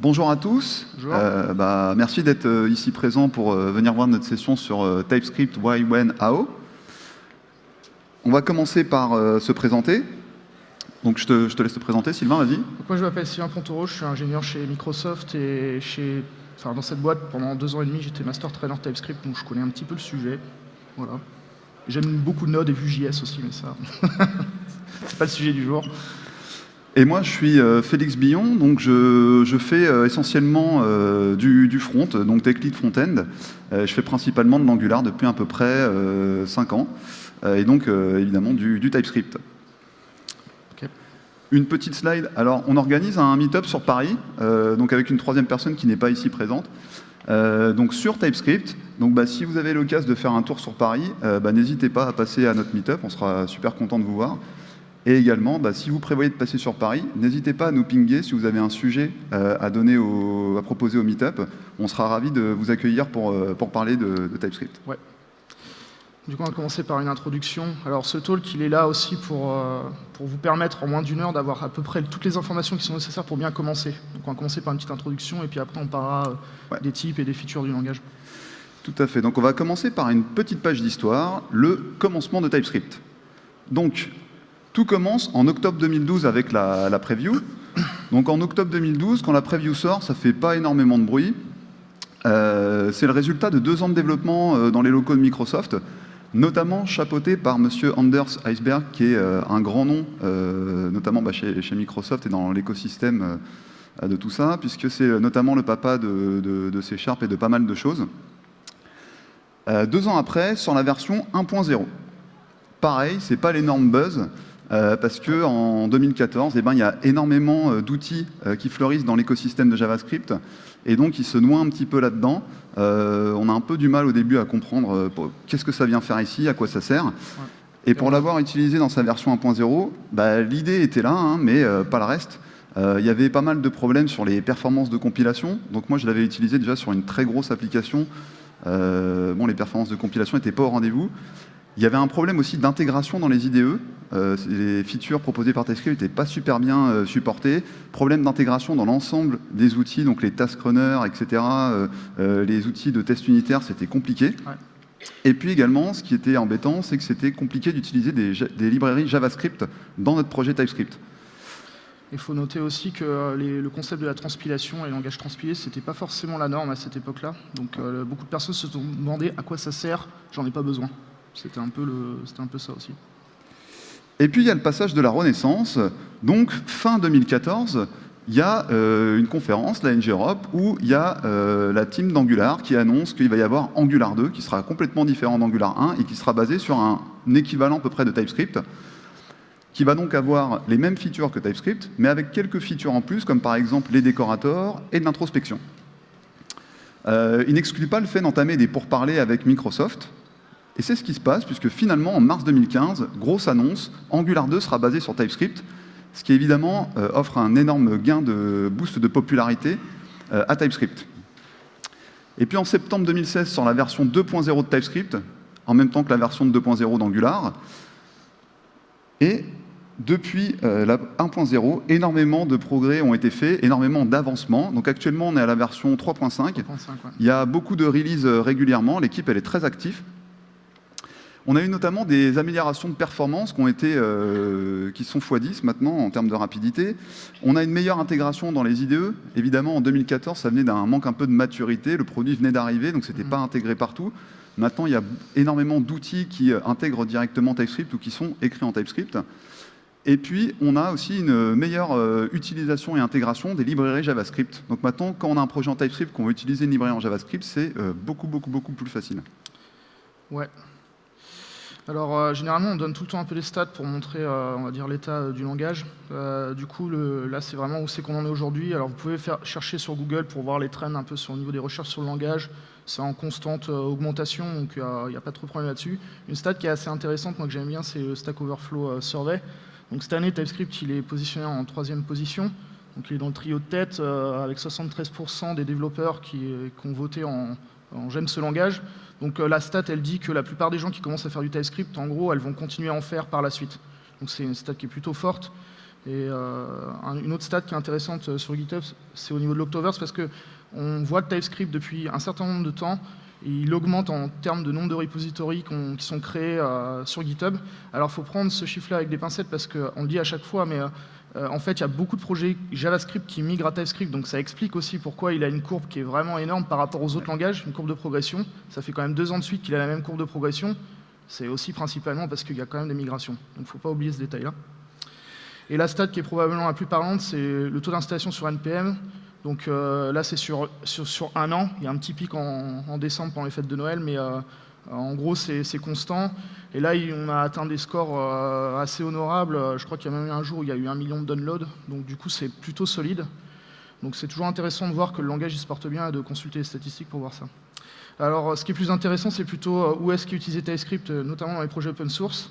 Bonjour à tous. Bonjour. Euh, bah, merci d'être euh, ici présent pour euh, venir voir notre session sur euh, TypeScript Why, When, How. On va commencer par se présenter. Donc je te, je te laisse te présenter, Sylvain, vas-y. Moi je m'appelle Sylvain Pontoro, je suis ingénieur chez Microsoft et chez, enfin, dans cette boîte pendant deux ans et demi j'étais master trainer TypeScript donc je connais un petit peu le sujet. Voilà. J'aime beaucoup Node et Vue.js aussi mais ça c'est pas le sujet du jour. Et moi, je suis euh, Félix Billon, donc je, je fais euh, essentiellement euh, du, du front, donc tech lead front-end. Je fais principalement de l'Angular depuis à peu près 5 ans, et donc évidemment du, du TypeScript. Une petite slide. Alors, on organise un meet-up sur Paris, donc avec une troisième personne qui n'est pas ici présente. Donc sur TypeScript. Donc bah, si vous avez l'occasion de faire un tour sur Paris, bah, n'hésitez pas à passer à notre meet-up, on sera super content de vous voir. Et également, bah, si vous prévoyez de passer sur Paris, n'hésitez pas à nous pinguer si vous avez un sujet euh, à, donner au- à proposer au meet-up. On sera ravis de vous accueillir pour, euh, pour parler de, de TypeScript. Du coup on va commencer par une introduction. Alors ce talk il est là aussi pour, euh, pour vous permettre en moins d'une heure d'avoir à peu près toutes les informations qui sont nécessaires pour bien commencer. Donc on va commencer par une petite introduction et puis après on parlera Ouais. des types et des features du langage. Tout à fait. Donc on va commencer par une petite page d'histoire, le commencement de TypeScript. Donc, tout commence en octobre 2012 avec la, preview. Donc en octobre 2012, quand la preview sort, ça fait pas énormément de bruit. Euh, c'est le résultat de deux ans de développement euh, dans les locaux de Microsoft, notamment chapeauté par Monsieur Anders Eisberg, qui est euh, un grand nom, notamment bah, chez, Microsoft et dans l'écosystème de tout ça, puisque c'est notamment le papa de, de, C Sharp et de pas mal de choses. Deux ans après, sur la version 1.0. Pareil, c'est pas l'énorme buzz, euh, parce que en 2014, eh ben, il y a énormément euh, d'outils euh, qui fleurissent dans l'écosystème de JavaScript, et donc ils se noient un petit peu là-dedans. On a un peu du mal au début à comprendre qu'est-ce que ça vient faire ici, à quoi ça sert. Et pour l'avoir utilisé dans sa version 1.0, bah, l'idée était là, hein, mais pas le reste. Euh, Il y avait pas mal de problèmes sur les performances de compilation. Donc moi, je l'avais utilisé déjà sur une très grosse application. Euh, bon, les performances de compilation n'étaient pas au rendez-vous. Il y avait un problème aussi d'intégration dans les IDE. Euh, les features proposées par TypeScript n'étaient pas super bien euh, supportées. Problème d'intégration dans l'ensemble des outils, donc les task runners, etc. euh, les outils de test unitaire, c'était compliqué. Ouais. Et puis également, ce qui était embêtant, c'est que c'était compliqué d'utiliser des, librairies JavaScript dans notre projet TypeScript. Il faut noter aussi que les- le concept de la transpilation et le langage transpilé, c'était pas forcément la norme à cette époque-là. Donc beaucoup de personnes se sont demandé à quoi ça sert, j'en ai pas besoin. C'était un, peu un peu ça aussi. Et puis il y a le passage de la Renaissance. Donc fin 2014, il y a euh, une conférence, la NG Europe, où il y a euh, la team d'Angular qui annonce qu'il va y avoir Angular 2, qui sera complètement différent d'Angular 1 et qui sera basé sur un équivalent à peu près de TypeScript, qui va donc avoir les mêmes features que TypeScript, mais avec quelques features en plus, comme par exemple les décorateurs et de l'introspection. Euh, il n'exclut pas le fait d'entamer des pourparlers avec Microsoft, et c'est ce qui se passe, puisque finalement, en mars 2015, grosse annonce, Angular 2 sera basé sur TypeScript, ce qui évidemment euh, offre un énorme gain de boost de popularité euh, à TypeScript. Et puis en septembre 2016, sur la version 2.0 de TypeScript, en même temps que la version de 2.0 d'Angular, et depuis euh, la 1.0, énormément de progrès ont été faits, énormément d'avancements. Donc actuellement, on est à la version 3.5. 3.5, ouais. Il y a beaucoup de releases régulièrement, l'équipe elle est très active. On a eu notamment des améliorations de performance qui, ont été, euh, qui sont x10 maintenant en termes de rapidité. On a une meilleure intégration dans les IDE. Évidemment, en 2014, ça venait d'un manque un peu de maturité. Le produit venait d'arriver, donc ce n'était Mhm. pas intégré partout. Maintenant, il y a énormément d'outils qui euh, intègrent directement TypeScript ou qui sont écrits en TypeScript. Et puis, on a aussi une meilleure euh, utilisation et intégration des librairies JavaScript. Donc maintenant, quand on a un projet en TypeScript, qu'on veut utiliser une librairie en JavaScript, c'est euh, beaucoup, beaucoup, beaucoup plus facile. Ouais. Alors, euh, généralement, on donne tout le temps un peu les stats pour montrer, euh, l'état euh, du langage. Du coup, là, c'est vraiment où c'est qu'on en est aujourd'hui. Alors, vous pouvez faire, chercher sur Google pour voir les trends un peu sur le niveau des recherches sur le langage. C'est en constante augmentation, donc il n'y a pas trop de problème là-dessus. Une stat qui est assez intéressante, moi que j'aime bien, c'est le Stack Overflow Survey. Donc, cette année, TypeScript, il est positionné en troisième position. Donc, il est dans le trio de tête avec 73% des développeurs qui, qui ont voté en j'aime ce langage. Donc euh, la stat, elle dit que la plupart des gens qui commencent à faire du TypeScript, en gros, elles vont continuer à en faire par la suite. Donc c'est une stat qui est plutôt forte. Et une autre stat qui est intéressante sur GitHub, c'est au niveau de l'Octoverse, parce qu'on voit que TypeScript, depuis un certain nombre de temps, il augmente en termes de nombre de repositories qui sont créés euh, sur GitHub. Alors il faut prendre ce chiffre-là avec des pincettes parce qu'on le dit à chaque fois, mais euh, en fait il y a beaucoup de projets JavaScript qui migrent à TypeScript, donc ça explique aussi pourquoi il a une courbe qui est vraiment énorme par rapport aux autres langages, une courbe de progression. Ça fait quand même deux ans de suite qu'il a la même courbe de progression. C'est aussi principalement parce qu'il y a quand même des migrations. Donc il ne faut pas oublier ce détail-là. Et la stat qui est probablement la plus parlante, c'est le taux d'installation sur NPM. Donc euh, là, c'est sur, sur, un an. Il y a un petit pic en, décembre pendant les fêtes de Noël, mais euh, en gros, c'est constant. Et là, on a atteint des scores euh, assez honorables. Je crois qu'il y a même eu un jour où il y a eu un million de downloads. Donc du coup, c'est plutôt solide. Donc c'est toujours intéressant de voir que le langage il se porte bien et de consulter les statistiques pour voir ça. Alors, ce qui est plus intéressant, c'est plutôt où est-ce qu'il utilisait TypeScript, notamment dans les projets open source.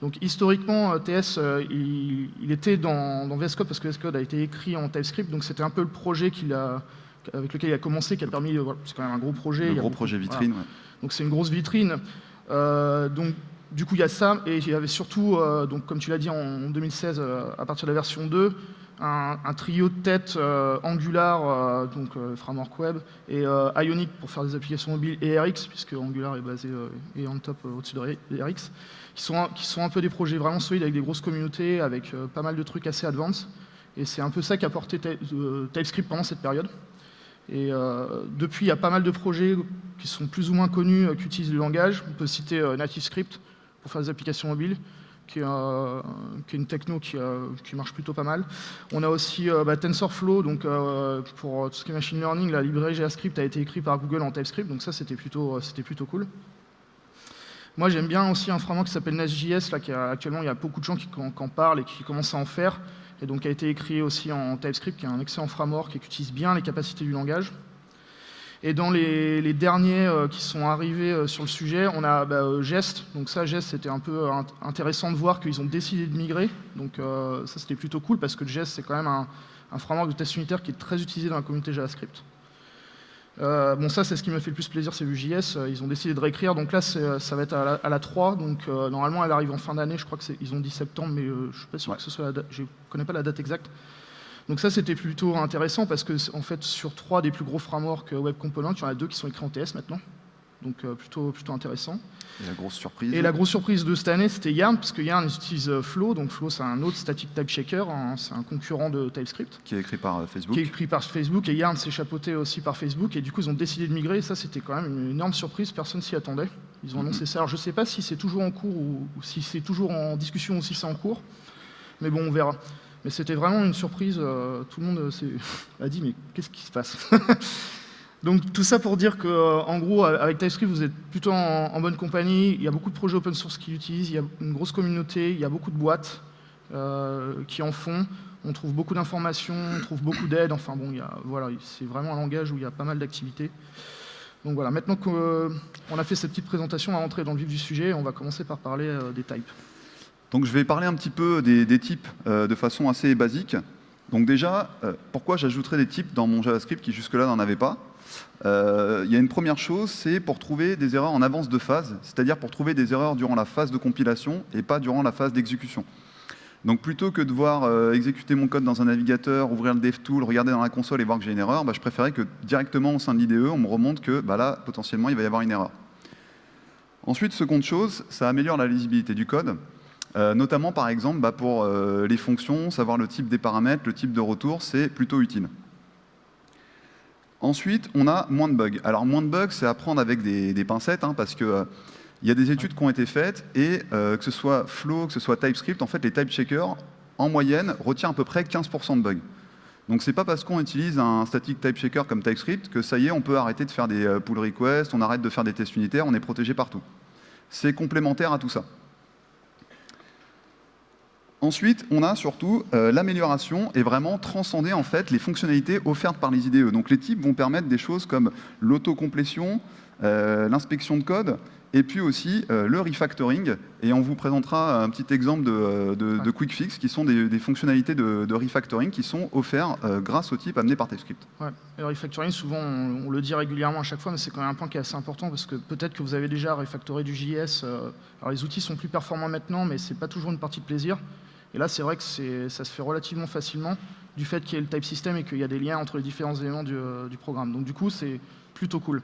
Donc historiquement, euh, TS, euh, il, était dans, VS Code parce que VS Code a été écrit en TypeScript, donc c'était un peu le projet avec lequel il a commencé, qui a permis, c'est quand même un gros projet. Un gros projet vitrine, Donc c'est une grosse vitrine. Euh, donc du coup, il y a ça, et il y avait surtout, donc, comme tu l'as dit en 2016, à partir de la version 2, un, trio de têtes Angular, donc framework web, et Ionic pour faire des applications mobiles, et RX, puisque Angular est basé et en top au-dessus de RX qui sont, qui sont un peu des projets vraiment solides avec des grosses communautés, avec euh, pas mal de trucs assez advanced. Et c'est un peu ça qui a porté euh, TypeScript pendant cette période. Et euh, depuis, il y a pas mal de projets qui sont plus ou moins connus, qui utilisent le langage. On peut citer NativeScript pour faire des applications mobiles, qui est, une techno qui, qui, marche plutôt pas mal. On a aussi bah, TensorFlow, donc pour tout ce qui est machine learning, la librairie JavaScript a été écrite par Google en TypeScript, donc ça c'était plutôt, plutôt cool. Moi, j'aime bien aussi un framework qui s'appelle Nest.js, là, qui actuellement, il y a beaucoup de gens qui, en parlent et qui commencent à en faire, et donc a été écrit aussi en TypeScript, qui est un excellent framework et qui utilise bien les capacités du langage. Et dans les, derniers euh, qui sont arrivés euh, sur le sujet, on a bah, euh, Jest. Donc ça, Jest, c'était un peu intéressant de voir qu'ils ont décidé de migrer. Donc ça, c'était plutôt cool parce que Jest, c'est quand même un framework de test unitaire qui est très utilisé dans la communauté JavaScript. Euh, bon, ça, c'est ce qui me fait le plus plaisir, c'est Vue.js. Euh, ils ont décidé de réécrire, donc là, euh, ça va être à la, 3. Donc, normalement, elle arrive en fin d'année. Je crois qu'ils ont dit septembre, mais je ne suis pas sûr que ce soit la date. Je ne connais pas la date exacte. Donc ça, c'était plutôt intéressant parce que, en fait, sur trois des plus gros frameworks web components, il y en a deux qui sont écrits en TS maintenant donc euh, plutôt, plutôt intéressant. Et la grosse surprise Et la grosse surprise de cette année, c'était Yarn, parce que Yarn utilise euh, Flow, donc Flow c'est un autre static type checker, hein, c'est un concurrent de TypeScript. Qui est écrit par euh, Facebook. Qui est écrit par Facebook, et Yarn s'est chapeauté aussi par Facebook, et du coup ils ont décidé de migrer, et ça c'était quand même une énorme surprise, personne s'y attendait. Ils ont annoncé mhm. ça, alors je ne sais pas si c'est toujours en cours, ou, si c'est toujours en discussion, ou si c'est en cours, mais bon, on verra. Mais c'était vraiment une surprise, tout le monde a dit, mais qu'est-ce qui se passe? Donc tout ça pour dire qu'en euh, gros, avec TypeScript, vous êtes plutôt en, bonne compagnie. Il y a beaucoup de projets open source qui l'utilisent, il y a une grosse communauté, il y a beaucoup de boîtes euh, qui en font. On trouve beaucoup d'informations, on trouve beaucoup d'aide. Enfin bon, c'est vraiment un langage où il y a pas mal d'activités. Donc voilà, maintenant qu'on euh, a fait cette petite présentation, on va rentrer dans le vif du sujet. On va commencer par parler des types. Donc je vais parler un petit peu des, types de façon assez basique. Donc déjà, pourquoi j'ajouterais des types dans mon JavaScript qui jusque-là n'en avait pas? euh, il y a une première chose, c'est pour trouver des erreurs en avance de phase, c'est-à-dire pour trouver des erreurs durant la phase de compilation et pas durant la phase d'exécution. Donc plutôt que de voir euh, exécuter mon code dans un navigateur, ouvrir le DevTool, regarder dans la console et voir que j'ai une erreur, bah, je préférais que directement au sein de l'IDE, on me remonte que bah, là, potentiellement, il va y avoir une erreur. Ensuite, seconde chose, ça améliore la lisibilité du code, euh, notamment par exemple bah, pour les fonctions, savoir le type des paramètres, le type de retour, c'est plutôt utile. Ensuite, on a moins de bugs. Alors, moins de bugs, c'est à prendre avec des, pincettes, hein, parce qu'il euh, y a des études qui ont été faites, et euh, que ce soit Flow, que ce soit TypeScript, en fait, les type checkers, en moyenne, retiennent à peu près 15% de bugs. Donc, c'est pas parce qu'on utilise un static type checker comme TypeScript que ça y est, on peut arrêter de faire des euh, pull requests, on arrête de faire des tests unitaires, on est protégé partout. C'est complémentaire à tout ça. Ensuite, on a surtout euh, l'amélioration et vraiment transcender en fait les fonctionnalités offertes par les IDE. Donc les types vont permettre des choses comme l'autocomplétion, euh, l'inspection de code, et puis aussi euh, le refactoring. Et on vous présentera un petit exemple de, quick fix qui sont des, fonctionnalités de, refactoring qui sont offerts grâce au type amené par TypeScript. Ouais. le refactoring, souvent, on, le dit régulièrement à chaque fois, mais c'est quand même un point qui est assez important parce que peut-être que vous avez déjà refactoré du JS. alors les outils sont plus performants maintenant, mais ce n'est pas toujours une partie de plaisir. Et là, c'est vrai que ça se fait relativement facilement du fait qu'il y ait le type system et qu'il y a des liens entre les différents éléments du, du programme. Donc du coup, c'est plutôt cool.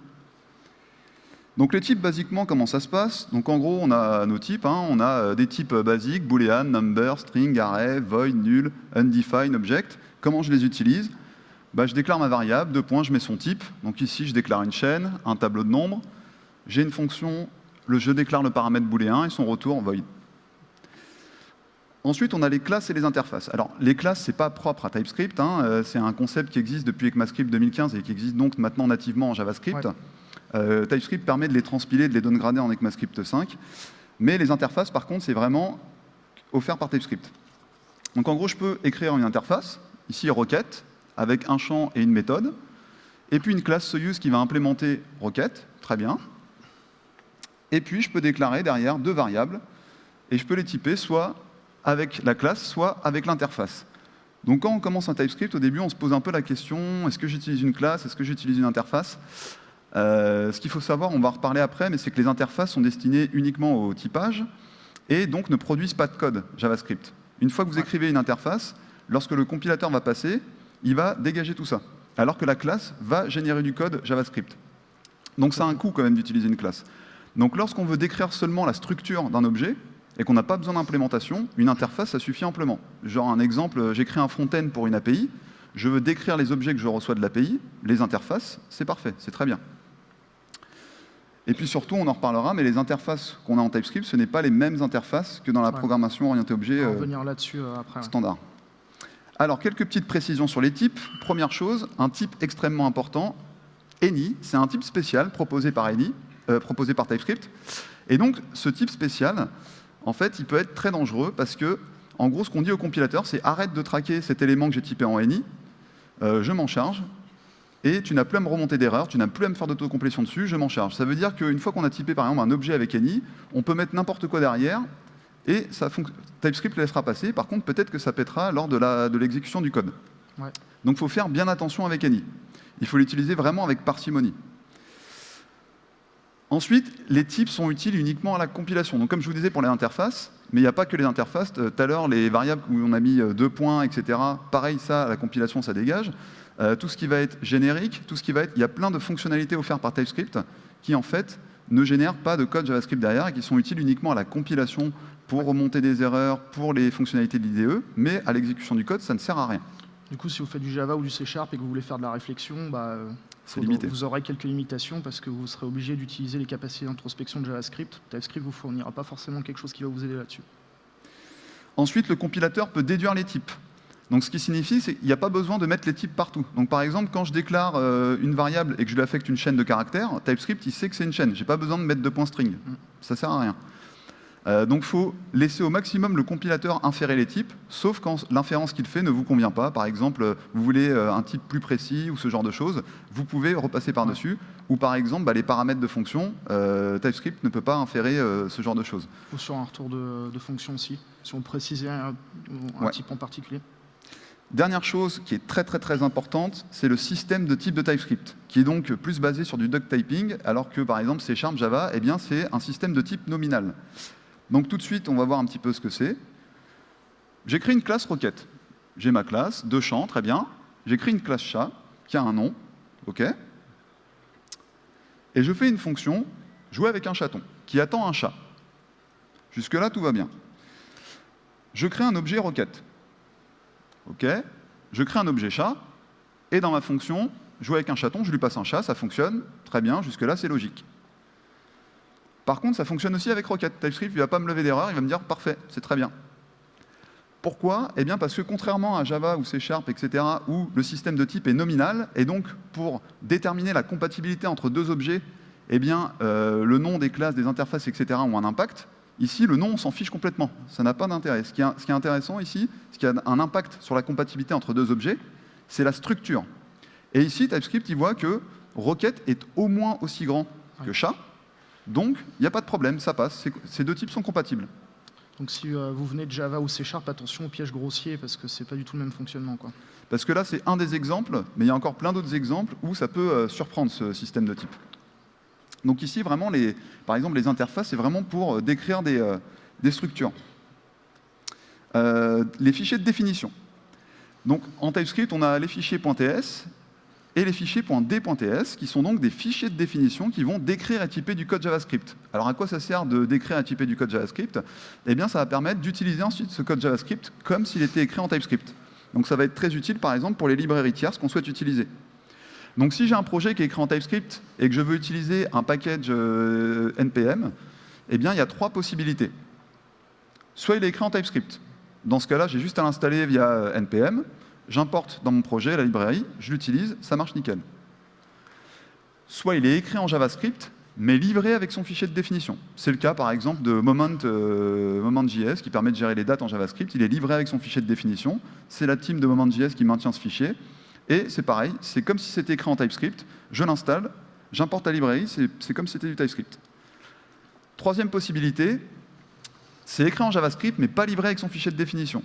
Donc les types, basiquement, comment ça se passe? Donc en gros, on a nos types. Hein. on a euh, des types basiques, boolean, number, string, array, void, null, undefined, object. Comment je les utilise? Bah, Je déclare ma variable, deux points, je mets son type. Donc ici, je déclare une chaîne, un tableau de nombres. J'ai une fonction, le, je déclare le paramètre booléen et son retour void. Ensuite, on a les classes et les interfaces. Alors, les classes, ce n'est pas propre à TypeScript. Hein. Euh, c'est un concept qui existe depuis ECMAScript 2015 et qui existe donc maintenant nativement en JavaScript. Euh, TypeScript permet de les transpiler, de les downgrader en ECMAScript 5. Mais les interfaces, par contre, c'est vraiment offert par TypeScript. Donc en gros, je peux écrire une interface, ici requête, avec un champ et une méthode, et puis une classe Soyuz qui va implémenter requête, très bien. Et puis je peux déclarer derrière deux variables, et je peux les typer soit avec la classe, soit avec l'interface. Donc quand on commence un TypeScript, au début, on se pose un peu la question, est-ce que j'utilise une classe, est-ce que j'utilise une interface? Euh, ce qu'il faut savoir, on va en reparler après, mais c'est que les interfaces sont destinées uniquement au typage et donc ne produisent pas de code JavaScript. Une fois que vous écrivez une interface, lorsque le compilateur va passer, il va dégager tout ça, alors que la classe va générer du code JavaScript. Donc ça a un coût quand même d'utiliser une classe. Donc lorsqu'on veut décrire seulement la structure d'un objet, et qu'on n'a pas besoin d'implémentation, une interface, ça suffit amplement. Genre un exemple, j'écris un front-end pour une API, je veux décrire les objets que je reçois de l'API, les interfaces, c'est parfait, c'est très bien. Et puis surtout, on en reparlera, mais les interfaces qu'on a en TypeScript, ce n'est pas les mêmes interfaces que dans la programmation orientée objet euh, euh, standard. Alors, quelques petites précisions sur les types. Première chose, un type extrêmement important, any, c'est un type spécial proposé par any, euh, proposé par TypeScript. Et donc, ce type spécial, en fait, il peut être très dangereux parce que, en gros, ce qu'on dit au compilateur, c'est arrête de traquer cet élément que j'ai typé en any, je m'en charge, et tu n'as plus à me remonter d'erreur, tu n'as plus à me faire d'autocomplétion dessus, je m'en charge. Ça veut dire qu'une fois qu'on a typé par exemple un objet avec any, on peut mettre n'importe quoi derrière, et ça TypeScript le laissera passer. Par contre, peut-être que ça pètera lors de l'exécution du code. Donc il faut faire bien attention avec any. Il faut l'utiliser vraiment avec parcimonie. Ensuite, les types sont utiles uniquement à la compilation. Donc comme je vous disais pour les interfaces, mais il n'y a pas que les interfaces. Tout à l'heure, les variables où on a mis euh, deux points, etc. Pareil, ça, à la compilation, ça dégage. Euh, tout ce qui va être générique, tout ce qui va être... Il y a plein de fonctionnalités offertes par TypeScript qui, en fait, ne génèrent pas de code JavaScript derrière et qui sont utiles uniquement à la compilation pour remonter des erreurs, pour les fonctionnalités de l'IDE, mais à l'exécution du code, ça ne sert à rien. Du coup, si vous faites du Java ou du C Sharp et que vous voulez faire de la réflexion, bah, c'est limité. vous aurez quelques limitations parce que vous serez obligé d'utiliser les capacités d'introspection de JavaScript. TypeScript vous fournira pas forcément quelque chose qui va vous aider là-dessus. Ensuite, le compilateur peut déduire les types. Donc ce qui signifie, c'est qu'il n'y a pas besoin de mettre les types partout. Donc par exemple, quand je déclare euh, une variable et que je lui affecte une chaîne de caractères, TypeScript, il sait que c'est une chaîne. Je n'ai pas besoin de mettre de points string. Ça ne sert à rien. Euh, donc il faut laisser au maximum le compilateur inférer les types, sauf quand l'inférence qu'il fait ne vous convient pas. Par exemple, vous voulez euh, un type plus précis ou ce genre de choses, vous pouvez repasser par-dessus. Ou par exemple, bah, les paramètres de fonction, TypeScript ne peut pas inférer ce genre de choses. Ou sur un retour de, fonction aussi, si on précisait un, type en particulier. Dernière chose qui est très très très importante, c'est le système de type de TypeScript, qui est donc plus basé sur du duck typing, alors que par exemple C Sharp Java, eh bien c'est un système de type nominal. Donc tout de suite, on va voir un petit peu ce que c'est. J'écris une classe requête. J'ai ma classe, deux champs, très bien. J'écris une classe chat, qui a un nom, ok Et je fais une fonction, jouer avec un chaton, qui attend un chat. Jusque-là, tout va bien. Je crée un objet requête OK Je crée un objet chat, et dans ma fonction, jouer avec un chaton, je lui passe un chat, ça fonctionne, très bien, jusque-là c'est logique. Par contre, ça fonctionne aussi avec Rocket. TypeScript, il ne va pas me lever d'erreur, il va me dire parfait, c'est très bien. Pourquoi? Eh bien parce que contrairement à Java ou C Sharp, etc., où le système de type est nominal, et donc pour déterminer la compatibilité entre deux objets, eh bien, euh, le nom des classes, des interfaces, etc. ont un impact, Ici, le nom, on s'en fiche complètement. Ça n'a pas d'intérêt. Ce, qui est intéressant ici, ce qui a un impact sur la compatibilité entre deux objets, c'est la structure. Et ici, TypeScript, il voit que Rocket est au moins aussi grand que chat. Donc, il n'y a pas de problème, ça passe. Ces deux types sont compatibles. Donc si euh, vous venez de Java ou C Sharp, attention au piège grossier, parce que ce n'est pas du tout le même fonctionnement. Quoi. Parce que là, c'est un des exemples, mais il y a encore plein d'autres exemples où ça peut euh, surprendre ce système de type. Donc ici, vraiment, par exemple, les interfaces, c'est vraiment pour euh, décrire des, structures. les fichiers de définition. Donc en TypeScript, on a les fichiers .ts et les fichiers .d.ts, qui sont donc des fichiers de définition qui vont décrire et typer du code JavaScript. Alors à quoi ça sert de décrire et typer du code JavaScript? Eh bien, ça va permettre d'utiliser ensuite ce code JavaScript comme s'il était écrit en TypeScript. Donc ça va être très utile, par exemple, pour les librairies tierces qu'on souhaite utiliser. Donc si j'ai un projet qui est écrit en TypeScript et que je veux utiliser un package euh, NPM, eh bien, il y a trois possibilités. Soit il est écrit en TypeScript. Dans ce cas-là, j'ai juste à l'installer via euh, NPM, j'importe dans mon projet la librairie, je l'utilise, ça marche nickel. Soit il est écrit en JavaScript, mais livré avec son fichier de définition. C'est le cas, par exemple, de euh, Moment.js, qui permet de gérer les dates en JavaScript. Il est livré avec son fichier de définition. C'est la team de Moment.js qui maintient ce fichier. Et c'est pareil, c'est comme si c'était écrit en TypeScript. Je l'installe, j'importe la librairie, c'est comme si c'était du TypeScript. Troisième possibilité, c'est écrit en JavaScript, mais pas livré avec son fichier de définition.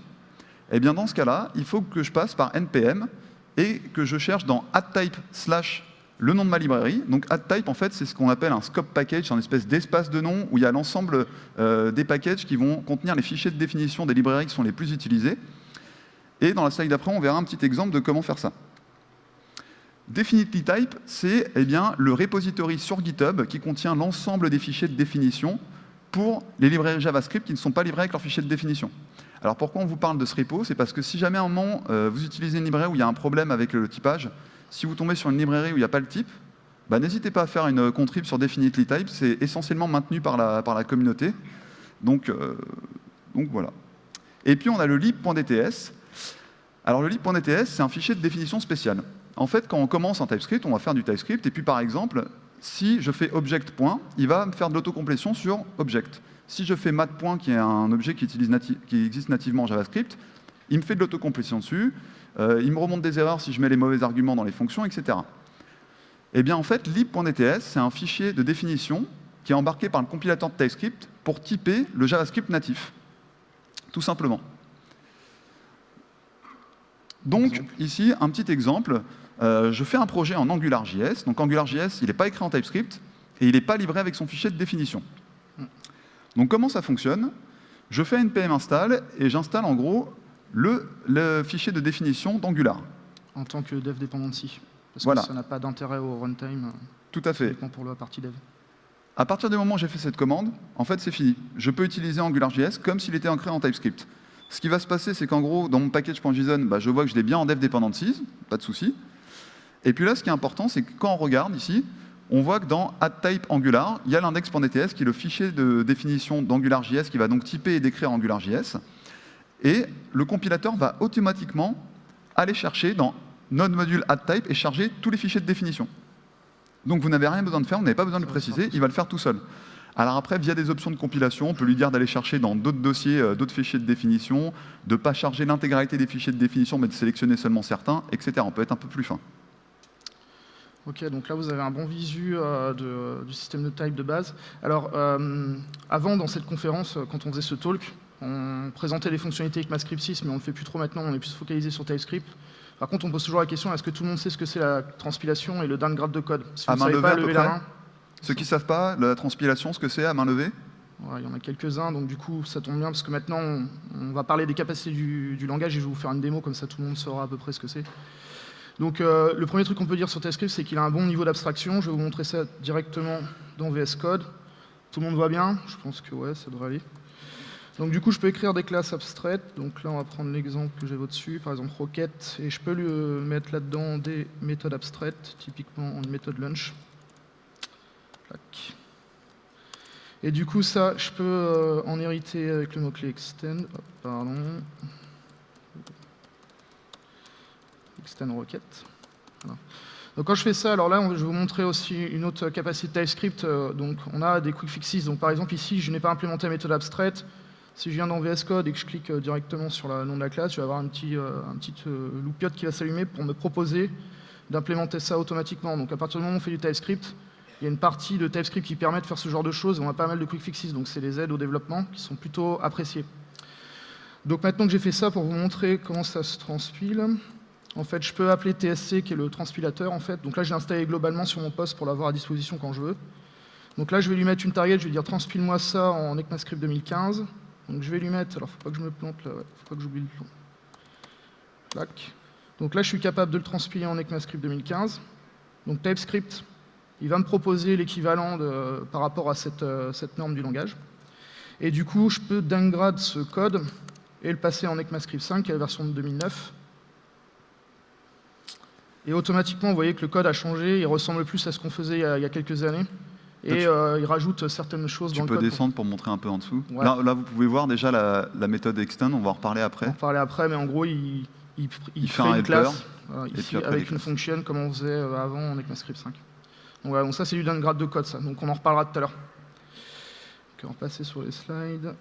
Eh bien, dans ce cas-là, il faut que je passe par npm et que je cherche dans addType slash le nom de ma librairie. Donc addType, en fait, c'est ce qu'on appelle un scope package, un espèce d'espace de nom où il y a l'ensemble euh, des packages qui vont contenir les fichiers de définition des librairies qui sont les plus utilisés. Et dans la slide d'après, on verra un petit exemple de comment faire ça. Definitely type, c'est eh le repository sur GitHub qui contient l'ensemble des fichiers de définition pour les librairies JavaScript qui ne sont pas livrées avec leurs fichiers de définition. Alors pourquoi on vous parle de ce repo? C'est parce que si jamais à un moment euh, vous utilisez une librairie où il y a un problème avec le typage, si vous tombez sur une librairie où il n'y a pas le type, bah, n'hésitez pas à faire une contrib sur Definitely Type, c'est essentiellement maintenu par la, communauté. Donc, euh, donc voilà. Et puis on a le lib.dts. Alors le lib.dts, c'est un fichier de définition spécial. En fait, quand on commence en TypeScript, on va faire du TypeScript, et puis par exemple, si je fais object il va me faire de l'autocomplétion sur object. Si je fais mat point, qui est un objet qui, existe nativement en JavaScript, il me fait de l'autocomplétion dessus, euh, il me remonte des erreurs si je mets les mauvais arguments dans les fonctions, etc. Eh bien, en fait, lib.dts, c'est un fichier de définition qui est embarqué par le compilateur de TypeScript pour typer le JavaScript natif, tout simplement. Donc, ici, un petit exemple. Euh, je fais un projet en AngularJS. Donc, AngularJS, il n'est pas écrit en TypeScript et il n'est pas livré avec son fichier de définition. Donc comment ça fonctionne? Je fais npm install et j'installe en gros le, fichier de définition d'Angular. En tant que dev dependency. Parce que ça n'a pas d'intérêt au runtime. Tout à fait. pour la partie dev. À partir du moment où j'ai fait cette commande, en fait, c'est fini. Je peux utiliser AngularJS comme s'il était ancré en TypeScript. Ce qui va se passer, c'est qu'en gros, dans mon package.json, bah, je vois que je l'ai bien en dev dependencies, pas de souci. Et puis là, ce qui est important, c'est que quand on regarde ici, on voit que dans addType Angular, il y a l'index.dts qui est le fichier de définition d'AngularJS qui va donc typer et décrire AngularJS. Et le compilateur va automatiquement aller chercher dans node module addType et charger tous les fichiers de définition. Donc vous n'avez rien besoin de faire, vous n'avez pas besoin de le préciser, il va le faire tout seul. Alors après, via des options de compilation, on peut lui dire d'aller chercher dans d'autres dossiers, euh, d'autres fichiers de définition, de ne pas charger l'intégralité des fichiers de définition, mais de sélectionner seulement certains, etc. On peut être un peu plus fin. Ok, donc là vous avez un bon visu euh, du système de type de base. Alors, euh, avant, dans cette conférence, euh, quand on faisait ce talk, on présentait les fonctionnalités avec MaScript 6, mais on ne le fait plus trop maintenant, on est plus focalisé sur TypeScript. Par contre, on pose toujours la question, est-ce que tout le monde sait ce que c'est la transpilation et le downgrade de code? Si vous ne savez pas, levez la main. Ceux qui ne savent pas, la transpilation, ce que c'est à main levée? Il y en a quelques-uns, donc du coup ça tombe bien parce que maintenant on, va parler des capacités du, du, langage et je vais vous faire une démo comme ça tout le monde saura à peu près ce que c'est. Donc euh, le premier truc qu'on peut dire sur TypeScript, c'est qu'il a un bon niveau d'abstraction. Je vais vous montrer ça directement dans VS Code. Tout le monde voit bien? Je pense que ouais, ça devrait aller. Donc du coup, je peux écrire des classes abstraites. Donc là, on va prendre l'exemple que j'ai au-dessus, par exemple Rocket, et je peux lui euh, mettre là-dedans des méthodes abstraites, typiquement une méthode lunch. Et du coup, ça, je peux euh, en hériter avec le mot-clé extend. Extend rocket. Donc quand je fais ça, alors là, je vais vous montrer aussi une autre capacité TypeScript. Euh, donc on a des quick fixes. Donc par exemple ici, je n'ai pas implémenté la méthode abstraite. Si je viens dans VS Code et que je clique euh, directement sur le nom de la classe, je vais avoir un petit, euh, un petit loopiote qui va s'allumer pour me proposer d'implémenter ça automatiquement. Donc à partir du moment où on fait du TypeScript, il y a une partie de TypeScript qui permet de faire ce genre de choses. On a pas mal de quick fixes, donc c'est les aides au développement qui sont plutôt appréciées. Donc maintenant que j'ai fait ça pour vous montrer comment ça se transpile, en fait, je peux appeler TSC, qui est le transpilateur, en fait. Donc là, j'ai installé globalement sur mon poste pour l'avoir à disposition quand je veux. Donc là, je vais lui mettre une target, je vais dire transpile-moi ça en ECMAScript 2015. Donc je vais lui mettre, alors faut pas que je me plante là, ouais, faut pas que j'oublie le plan. Tac. Donc là, je suis capable de le transpiler en ECMAScript 2015. Donc TypeScript, il va me proposer l'équivalent par rapport à cette, euh, cette, norme du langage. Et du coup, je peux downgrade ce code et le passer en ECMAScript 5, qui est la version de 2009. Et automatiquement, vous voyez que le code a changé, il ressemble plus à ce qu'on faisait il y, a, quelques années. Et euh, il rajoute certaines choses dans le code. Tu peux descendre pour... montrer un peu en dessous. Là, là, vous pouvez voir déjà la, méthode extend, on va en reparler après. On va en reparler après, mais en gros, il, il, fait une classe ici, avec une fonction comme on faisait euh, avant en ECMAScript 5. Donc, voilà, donc ça, c'est du downgrade de code, ça. Donc on en reparlera tout à l'heure. on va passer sur les slides.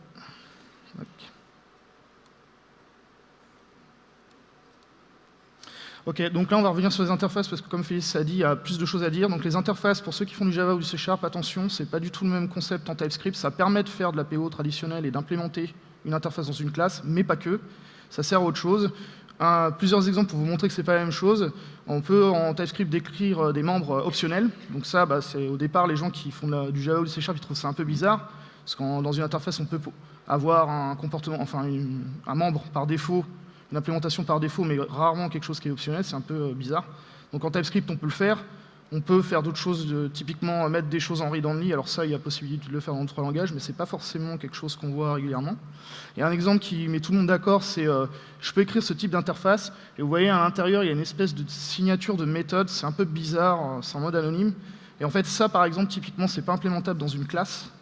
Ok, donc là on va revenir sur les interfaces parce que comme Félix a dit, il y a plus de choses à dire. Donc les interfaces, pour ceux qui font du Java ou du C Sharp, attention, c'est pas du tout le même concept en TypeScript. Ça permet de faire de la PO traditionnelle et d'implémenter une interface dans une classe, mais pas que. Ça sert à autre chose. plusieurs exemples pour vous montrer que c'est pas la même chose. On peut en TypeScript décrire euh, des membres euh, optionnels. Donc ça, bah, c'est au départ les gens qui font du Java ou du C Sharp, ils trouvent ça un peu bizarre. Parce que dans une interface, on peut avoir un comportement, enfin un membre par défaut une implémentation par défaut, mais rarement quelque chose qui est optionnel, c'est un peu euh, bizarre. Donc en TypeScript, on peut le faire. On peut faire d'autres choses, typiquement mettre des choses en read-only. Alors ça, il y a possibilité de le faire dans d'autres langages, mais ce n'est pas forcément quelque chose qu'on voit régulièrement. Et un exemple qui met tout le monde d'accord, c'est euh, je peux écrire ce type d'interface, et vous voyez à l'intérieur, il y a une espèce de signature de méthode, c'est un peu bizarre, euh, c'est en mode anonyme. Et en fait, ça, par exemple, typiquement, c'est pas implémentable dans une classe.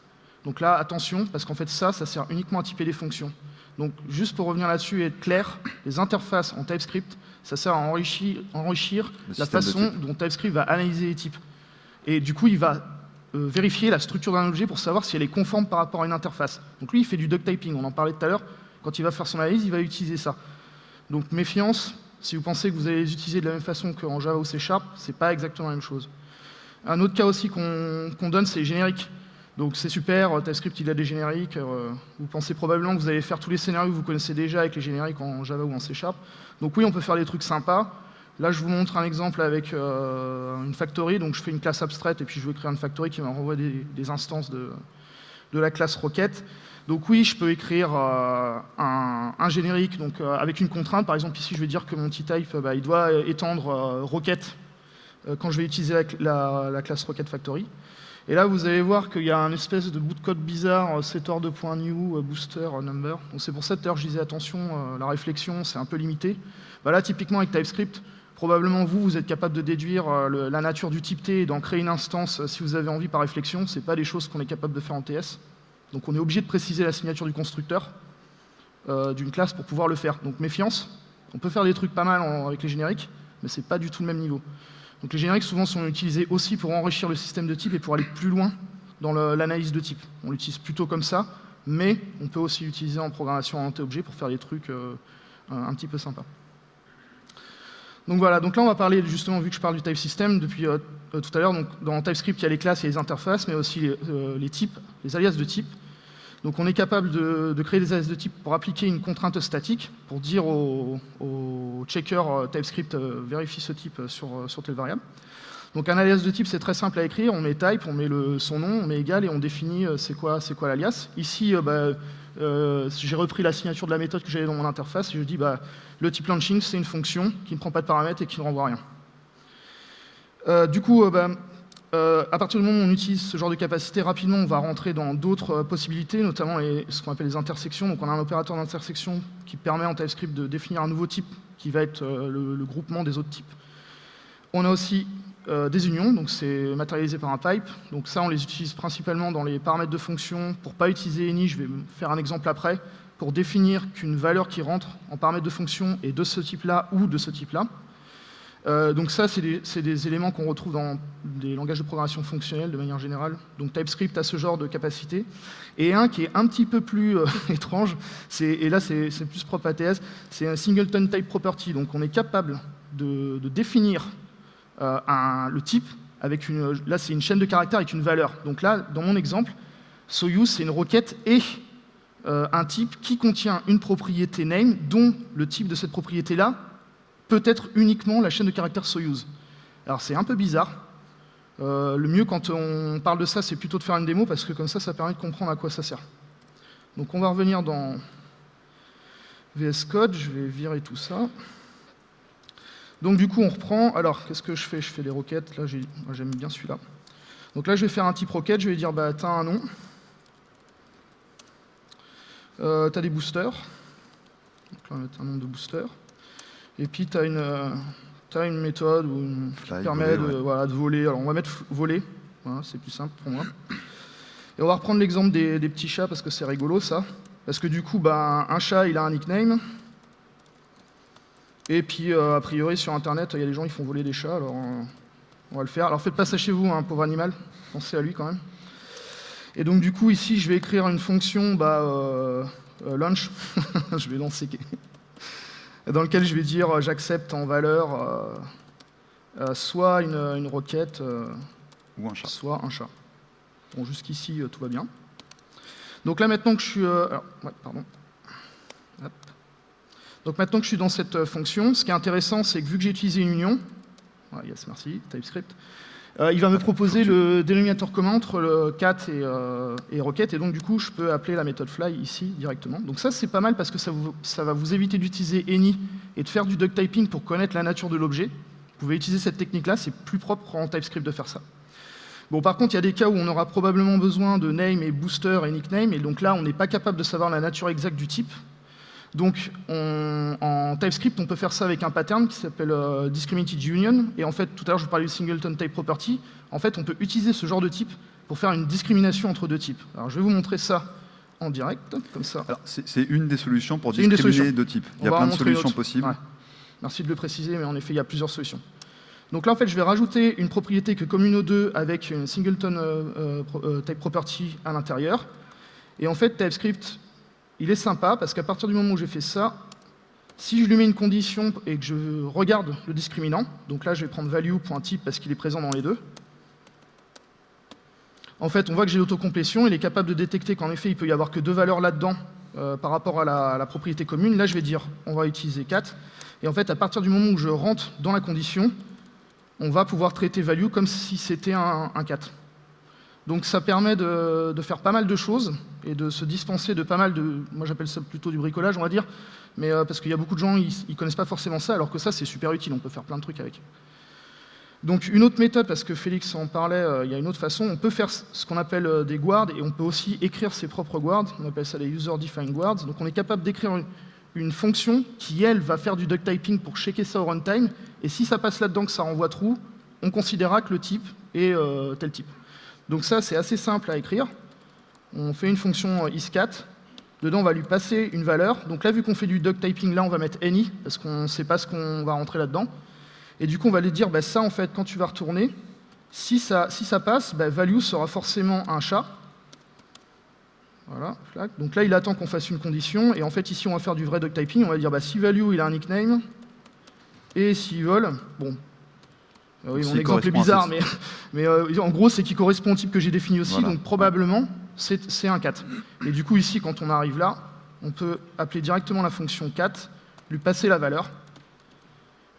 Donc là, attention, parce qu'en fait, ça, ça sert uniquement à typer des fonctions. Donc, juste pour revenir là-dessus et être clair, les interfaces en TypeScript, ça sert à enrichir, enrichir la façon dont TypeScript va analyser les types. Et du coup, il va euh, vérifier la structure d'un objet pour savoir si elle est conforme par rapport à une interface. Donc lui, il fait du duck typing, on en parlait tout à l'heure. Quand il va faire son analyse, il va utiliser ça. Donc méfiance, si vous pensez que vous allez les utiliser de la même façon qu'en Java ou C Sharp, c'est pas exactement la même chose. Un autre cas aussi qu'on donne, c'est générique. Donc c'est super, euh, TypeScript il a des génériques, euh, vous pensez probablement que vous allez faire tous les scénarios que vous connaissez déjà avec les génériques en Java ou en C Sharp. Donc oui, on peut faire des trucs sympas. Là, je vous montre un exemple avec euh, une factory, donc je fais une classe abstraite et puis je veux créer une factory qui me renvoie des, instances de, la classe Rocket. Donc oui, je peux écrire un, générique donc, avec une contrainte. Par exemple, ici, je vais dire que mon t-type, bah, doit étendre Rocket quand je vais utiliser la, la classe Rocket Factory. Et là, vous allez voir qu'il y a un espèce de bout de code bizarre, euh, setter2.new, euh, booster euh, number. C'est pour ça que je disais attention, la réflexion, c'est un peu limité. Bah là, typiquement avec TypeScript, probablement vous, vous êtes capable de déduire la nature du type T et d'en créer une instance si vous avez envie par réflexion. Ce pas des choses qu'on est capable de faire en TS. Donc on est obligé de préciser la signature du constructeur d'une classe pour pouvoir le faire. Donc méfiance, on peut faire des trucs pas mal avec les génériques, mais c'est pas du tout le même niveau. Donc les génériques souvent sont utilisés aussi pour enrichir le système de type et pour aller plus loin dans l'analyse de type. On l'utilise plutôt comme ça, mais on peut aussi l'utiliser en programmation orientée-objet pour faire des trucs euh, un petit peu sympas. Donc voilà, donc là on va parler justement, vu que je parle du type system depuis euh, euh, tout à l'heure, dans TypeScript il y a les classes et les interfaces, mais aussi les types, les alias de type. Donc on est capable de, créer des alias de type pour appliquer une contrainte statique, pour dire au, checker euh, TypeScript euh, vérifie ce type sur, euh, sur telle variable. Donc un alias de type, c'est très simple à écrire, on met type, on met son nom, on met égal et on définit c'est quoi, quoi l'alias. Ici, bah, j'ai repris la signature de la méthode que j'avais dans mon interface et je dis bah, le type launching, c'est une fonction qui ne prend pas de paramètres et qui ne renvoie rien. du coup, bah, euh, à partir du moment où on utilise ce genre de capacité, rapidement, on va rentrer dans d'autres euh, possibilités, notamment ce qu'on appelle les intersections. Donc on a un opérateur d'intersection qui permet en TypeScript de définir un nouveau type qui va être euh, le, groupement des autres types. On a aussi des unions, donc c'est matérialisé par un pipe. Donc ça, on les utilise principalement dans les paramètres de fonction. Pour ne pas utiliser any, je vais faire un exemple après, pour définir qu'une valeur qui rentre en paramètre de fonction est de ce type-là ou de ce type-là. Euh, donc ça, c'est des, éléments qu'on retrouve dans des langages de programmation fonctionnelle de manière générale. Donc TypeScript a ce genre de capacité. Et un qui est un petit peu plus euh, étrange, et là c'est plus propre à TS, c'est un singleton type property. Donc on est capable de, définir euh, le type avec une... Là c'est une chaîne de caractères avec une valeur. Donc là, dans mon exemple, Soyuz c'est une requête et un type qui contient une propriété name dont le type de cette propriété-là peut-être uniquement la chaîne de caractères Soyuz. Alors c'est un peu bizarre. Euh, le mieux quand on parle de ça, c'est plutôt de faire une démo, parce que comme ça, ça permet de comprendre à quoi ça sert. Donc on va revenir dans VS Code, je vais virer tout ça. Donc du coup, on reprend. Alors, qu'est-ce que je fais? Je fais des requêtes. Là, j'aime bien celui-là. Donc là, je vais faire un type requête. Je vais dire, bah, tu as un nom. Euh, tu as des boosters. Donc là, on va mettre un nombre de boosters. Et puis, tu as, as, une méthode qui permet de, voilà, de, voler. Alors, on va mettre voler. c'est plus simple pour moi. Et on va reprendre l'exemple des, petits chats parce que c'est rigolo, ça. Parce que du coup, bah, un chat, il a un nickname. Et puis, euh, a priori, sur Internet, il y a des gens qui font voler des chats, alors euh, on va le faire. Alors faites pas ça chez vous, hein, pauvre animal, pensez à lui quand même. Et donc du coup, ici, je vais écrire une fonction bah, euh, launch, je vais lancer, dans lequel je vais dire j'accepte en valeur soit une, requête, ou un chat. soit un chat. Bon, jusqu'ici, tout va bien. Donc là, maintenant que je suis... Alors, pardon. Donc maintenant que je suis dans cette euh, fonction, ce qui est intéressant, c'est que vu que j'ai utilisé une union, yes, merci, TypeScript, euh, il va me proposer le dénominateur commun entre le cat et, euh, et, requête, et donc du coup, je peux appeler la méthode fly ici directement. Donc ça, c'est pas mal parce que ça, ça va vous éviter d'utiliser any et de faire du duck typing pour connaître la nature de l'objet. Vous pouvez utiliser cette technique-là, c'est plus propre en TypeScript de faire ça. Bon, par contre, il y a des cas où on aura probablement besoin de name et booster et nickname, et donc là, on n'est pas capable de savoir la nature exacte du type. Donc en TypeScript, on peut faire ça avec un pattern qui s'appelle euh, Discriminated Union. Et en fait, tout à l'heure, je vous parlais du Singleton Type Property. En fait, on peut utiliser ce genre de type pour faire une discrimination entre deux types. Alors je vais vous montrer ça en direct, comme ça. C'est une des solutions pour discriminer deux types. Il y a plein de solutions possibles. Merci de le préciser, mais en effet, il y a plusieurs solutions. Donc là, en fait, je vais rajouter une propriété que Communo2 avec une Singleton euh, euh, Type Property à l'intérieur. Et en fait, TypeScript il est sympa parce qu'à partir du moment où j'ai fait ça, si je lui mets une condition et que je regarde le discriminant, donc là je vais prendre value.type parce qu'il est présent dans les deux, en fait on voit que j'ai l'autocomplétion, il est capable de détecter qu'en effet il peut y avoir que deux valeurs là-dedans euh, par rapport à la, propriété commune. Là je vais dire on va utiliser 4, et en fait à partir du moment où je rentre dans la condition, on va pouvoir traiter value comme si c'était un, un 4. Donc ça permet de, faire pas mal de choses et de se dispenser de pas mal de... Moi j'appelle ça plutôt du bricolage, on va dire, mais euh, parce qu'il y a beaucoup de gens, ils, ne connaissent pas forcément ça, alors que ça c'est super utile, on peut faire plein de trucs avec. Donc une autre méthode, parce que Félix en parlait, euh, il y a une autre façon, on peut faire ce qu'on appelle euh, des guards et on peut aussi écrire ses propres guards, on appelle ça les user-defined guards. Donc on est capable d'écrire une, fonction qui, elle, va faire du duck typing pour checker ça au runtime, et si ça passe là-dedans que ça renvoie true, on considérera que le type est tel type. Donc ça, c'est assez simple à écrire. On fait une fonction iscat. Dedans, on va lui passer une valeur. Donc là, vu qu'on fait du duck typing, là, on va mettre any, parce qu'on ne sait pas ce qu'on va rentrer là-dedans. Et du coup, on va lui dire, bah, ça, en fait, quand tu vas retourner, si ça, passe, bah, value sera forcément un chat. Voilà, Donc là, il attend qu'on fasse une condition. Et en fait, ici, on va faire du vrai duck typing. On va dire, bah, si value, il a un nickname, et s'il vole, bon, oui, mon exemple est bizarre, mais, mais euh, en gros, c'est qu'il correspond au type que j'ai défini aussi, donc probablement, c'est un 4. Et du coup, ici, quand on arrive là, on peut appeler directement la fonction 4, lui passer la valeur.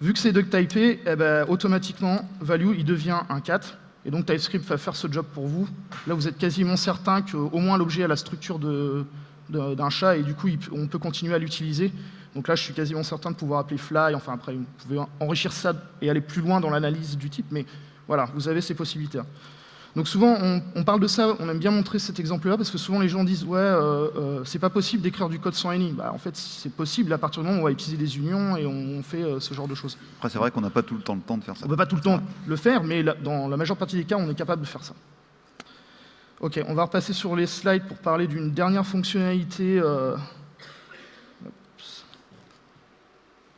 Vu que c'est duck typé, eh ben, automatiquement, value, il devient un 4. Et donc TypeScript va faire ce job pour vous. Là, vous êtes quasiment certain qu'au moins l'objet a la structure d'un chat, et du coup, on peut continuer à l'utiliser. Donc là, je suis quasiment certain de pouvoir appeler fly. Enfin, après, vous pouvez enrichir ça et aller plus loin dans l'analyse du type, mais voilà, vous avez ces possibilités. -là. Donc souvent, on, parle de ça, on aime bien montrer cet exemple-là, parce que souvent les gens disent « ouais, euh, euh, c'est pas possible d'écrire du code sans any bah, En fait, c'est possible à partir du moment où on va utiliser des unions et on, fait euh, ce genre de choses. Après, c'est vrai qu'on n'a pas tout le temps le temps de faire ça. On ne peut pas tout le temps le faire, mais dans la majeure partie des cas, on est capable de faire ça. Ok, on va repasser sur les slides pour parler d'une dernière fonctionnalité